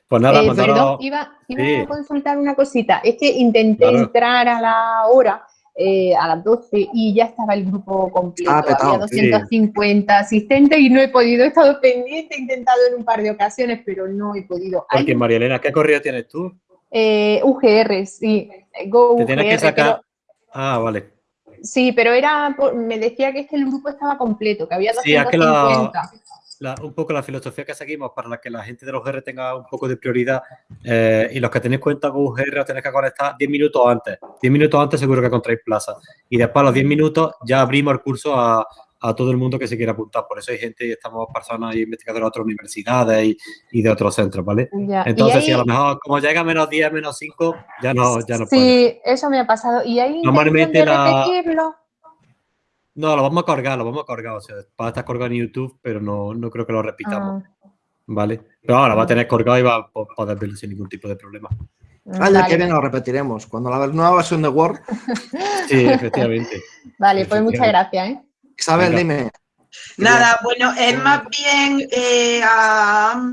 Pues nada, Eh, mandaros- perdón, iba, iba Sí. a consultar una cosita. Es que intenté Claro. entrar a la hora, eh, a las 12, y ya estaba el grupo completo. Ah, petado, Había sí. 250 asistentes y no he podido. He estado pendiente, he intentado en un par de ocasiones, pero no he podido. Porque María Elena, ¿qué correo tienes tú? eh, UGR, sí. Go Te tienes que UGR, sacar. pero- Ah, vale. sí, pero era por- me decía que es que el grupo estaba completo, que había Sí, es que la- 250. La- un poco la filosofía que seguimos para que la gente de los GR tenga un poco de prioridad eh, y los que tenéis cuenta con UGR os tenéis que conectar 10 minutos antes. 10 minutos antes seguro que encontráis plaza. Y después a los 10 minutos ya abrimos el curso a, a todo el mundo que se quiera apuntar. Por eso hay gente y estamos personas y investigadores de otras universidades y, y de otros centros, ¿vale? Ya, Entonces, hay- si a lo mejor como llega a menos 10, menos 5, ya no, ya no puede. Sí, eso me ha pasado. ¿Y intención Normalmente la- repetirlo? No, lo vamos a colgar, lo vamos a colgar. O sea, va a estar colgado en YouTube, pero no, no creo que lo repitamos, Ah, ¿vale? Pero ahora va a tener colgado y va a po- poder verlo sin ningún tipo de problema. Año que vale, viene lo repetiremos. Cuando la nueva versión de Word. Sí, efectivamente. vale, pues muchas gracias, ¿eh? Isabel, Venga. dime. Nada, bueno, es más bien eh, a-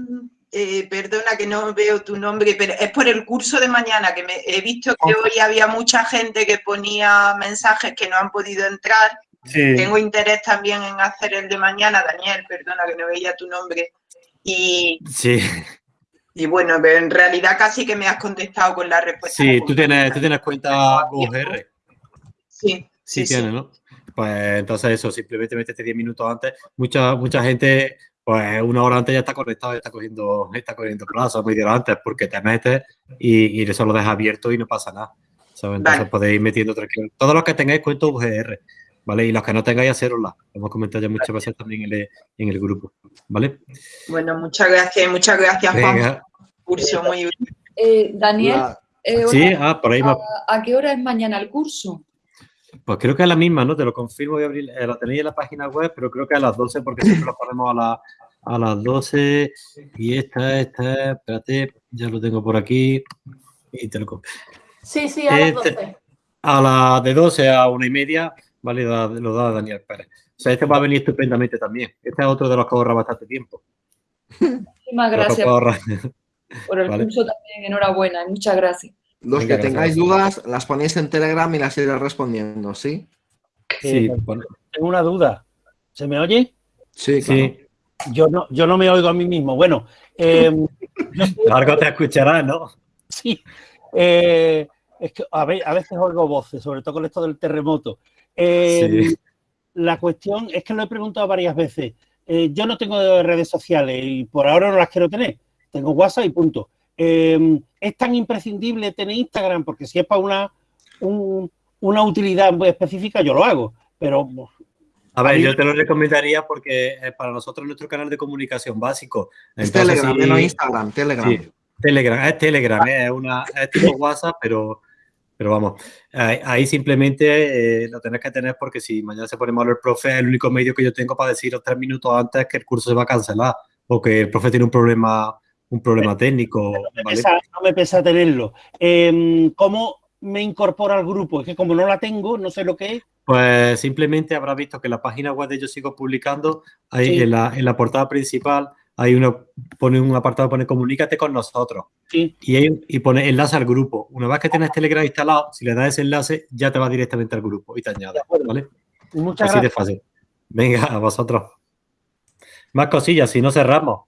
eh, perdona que no veo tu nombre, pero es por el curso de mañana, que me, he visto que hoy había mucha gente que ponía mensajes que no han podido entrar. Sí. Tengo interés también en hacer el de mañana, Daniel, perdona que no veía tu nombre. Y, Sí, y bueno, pero en realidad casi que me has contestado con la respuesta. sí, tú tienes, tú tienes cuenta UGR. Sí, Sí, sí, ¿no? Pues entonces eso, simplemente métete 10 minutos antes. Mucha, mucha gente, pues una hora antes ya está conectado, ya está cogiendo, está cogiendo plazo, media hora antes, porque te metes y, y eso lo dejas abierto y no pasa nada. ¿sabes? Entonces Vale. podéis ir metiendo tranquilo. Todos los que tengáis cuenta UGR, ¿vale? Y los que no tengáis, hacerosla. Lo hemos comentado ya muchas veces también en el, en el grupo, ¿vale? Bueno, muchas gracias, muchas gracias, Juan. Curso muy. Eh, Daniel, eh, hola, Sí, ah, por ahí me- ¿a, a qué hora es mañana el curso? Pues creo que es la misma, ¿no? Te lo confirmo, voy a abrir, eh, la tenéis en la página web, pero creo que a las 12, porque siempre lo ponemos a, la- a las 12. Y esta, esta, espérate, ya lo tengo por aquí. Y te lo Sí, sí, a las Este- 12. A las de 12 a una y media, ¿vale? Lo da Daniel Pérez. O sea, este va a venir estupendamente también. Este es otro de los que ahorra bastante tiempo. Muchísimas gracias por el vale. curso también, enhorabuena, y muchas gracias. Los Venga, que gracias. tengáis dudas, las ponéis en Telegram y las iré respondiendo, ¿sí? Sí, Eh, bueno, Tengo una duda. ¿Se me oye? Sí, claro. sí. Yo no, yo no me oigo a mí mismo. Bueno, eh, Largo te escucharás, ¿no? sí. eh, es que a veces oigo voces, sobre todo con esto del terremoto. Eh, Sí. La cuestión es que lo he preguntado varias veces. Eh, yo no tengo redes sociales y por ahora no las quiero tener. Tengo WhatsApp y punto. Eh, ¿Es tan imprescindible tener Instagram? Porque si es para una, un- una utilidad muy específica, yo lo hago. Pero A ver, yo te lo recomendaría porque es para nosotros nuestro canal de comunicación básico. Es Entonces, Telegram, sí- no Instagram, Telegram. Sí, Telegram, es Telegram, es una es tipo WhatsApp, pero, pero vamos, ahí, ahí simplemente eh, lo tenés que tener porque si mañana se pone malo el profe, es el único medio que yo tengo para deciros tres minutos antes que el curso se va a cancelar o que el profe tiene un problema, un problema técnico, me ¿vale? pesa- no me pesa tenerlo. Eh, ¿Cómo me incorporo al grupo? Es que como no la tengo, no sé lo que es. Pues simplemente habrá visto que en la página web de Yo Sigo Publicando, ahí Sí. en, la, en la portada principal, hay uno, pone un apartado, pone comunícate con nosotros. Sí. Y, pone enlace al grupo. Una vez que tienes Telegram instalado, si le das ese enlace, ya te va directamente al grupo y te añade. De acuerdo. ¿vale? Muchas Así de fácil. Venga, a vosotros. Más cosillas, si no cerramos.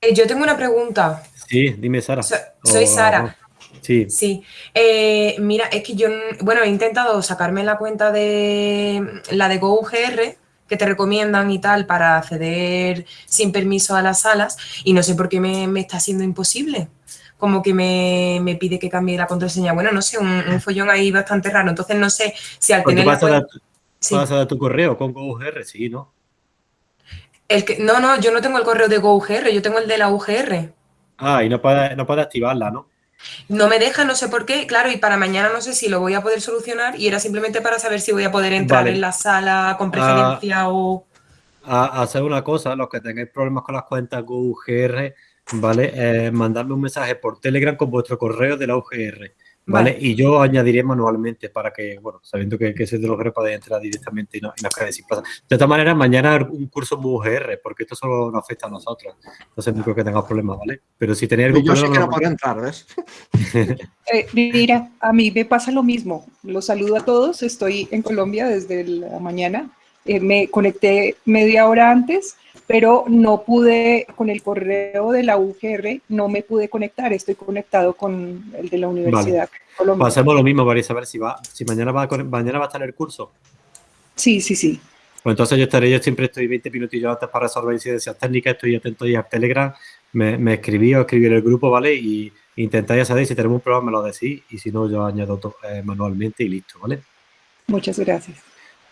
Eh, yo tengo una pregunta. Sí, dime, Sara. So- soy O- Sara. Sí, Sí. Eh, mira, es que yo, bueno, he intentado sacarme la cuenta de la de GoUGR que te recomiendan y tal para acceder sin permiso a las salas y no sé por qué me, me está siendo imposible. Como que me, me pide que cambie la contraseña. Bueno, no sé, un, un follón ahí bastante raro. Entonces no sé si al tener vas a, dar, cuenta... Sí. vas a dar tu correo con GoUGR, sí, ¿no? El que, no, no, yo no tengo el correo de GoUGR, yo tengo el de la UGR. Ah, y no puedes no puede activarla, ¿no? No me deja, no sé por qué, claro, y para mañana no sé si lo voy a poder solucionar y era simplemente para saber si voy a poder entrar Vale. en la sala con Ah. preferencia o... a, hacer una cosa, los que tengáis problemas con las cuentas GoUGR, ¿vale? Eh, mandadme un mensaje por Telegram con vuestro correo de la UGR, ¿vale? Vale. Y yo añadiré manualmente para que, bueno, sabiendo que, que sois de la UGR podéis entrar directamente y no, y no quedéis sin plaza. De todas maneras, mañana un curso muy UGR, porque esto solo nos afecta a nosotros. Entonces no creo que tengáis problemas, ¿vale? Pero si tenéis algún Yo sé que problema... no podré entrar, ¿ves? Eh, mira, a mí me pasa lo mismo. Los saludo a todos. Estoy en Colombia desde la mañana. Eh, me conecté media hora antes, pero no pude, con el correo de la UGR, no me pude conectar. Estoy conectado con el de la Universidad de Colombia. Pues hacemos lo mismo, María Isabel, si, va, si mañana, va a, mañana va a estar el curso. Sí, sí, sí. Pues entonces yo estaré, yo siempre estoy 20 minutillos antes para resolver incidencias técnicas, estoy atento ahí al Telegram, me, me escribí o escribí en el grupo, ¿vale? Y intentáis saber si tenemos un problema, me lo decís, y si no, yo añado to- eh, manualmente y listo, ¿vale? Muchas gracias.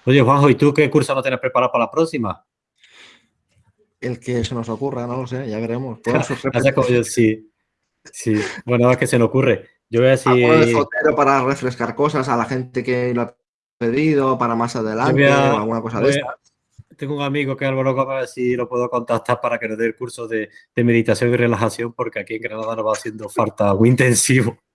Oye, Juanjo, ¿y tú qué curso no tienes preparado para la próxima? El que se nos ocurra, no lo sé, ya veremos. Yo, sí, sí. Bueno, es que se me ocurre. Yo voy a decir... De para refrescar cosas a la gente que lo ha pedido, para más adelante, a- o alguna cosa de esta. Tengo un amigo que es Álvaro Gómez, a ver si lo puedo contactar para que nos dé el curso de, de meditación y relajación, porque aquí en Granada nos va haciendo falta muy intensivo.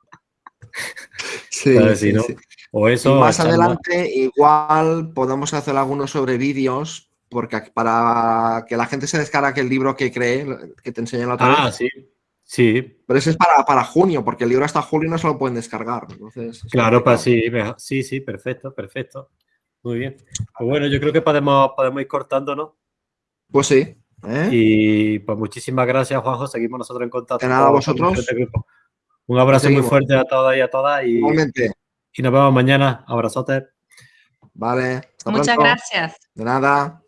Sí, ver si sí, no. sí. O eso. y más adelante, igual podemos hacer algunos sobre vídeos, porque para que la gente se descargue el libro que cree, que te enseñé la otra Ah, vez. sí. Sí, Pero ese es para, para junio, porque el libro hasta julio no se lo pueden descargar. Entonces, es claro, pues sí, sí, sí, perfecto, perfecto. Muy bien. Pues bueno, yo creo que podemos, podemos ir cortando, ¿no? Pues sí. ¿eh? Y pues muchísimas gracias, Juanjo. Seguimos nosotros en contacto. De nada, con- vosotros. este grupo. Un abrazo muy fuerte a todas y a todas. Y, Igualmente. y nos vemos mañana. Abrazotes. Vale. hasta Muchas pronto. gracias. De nada.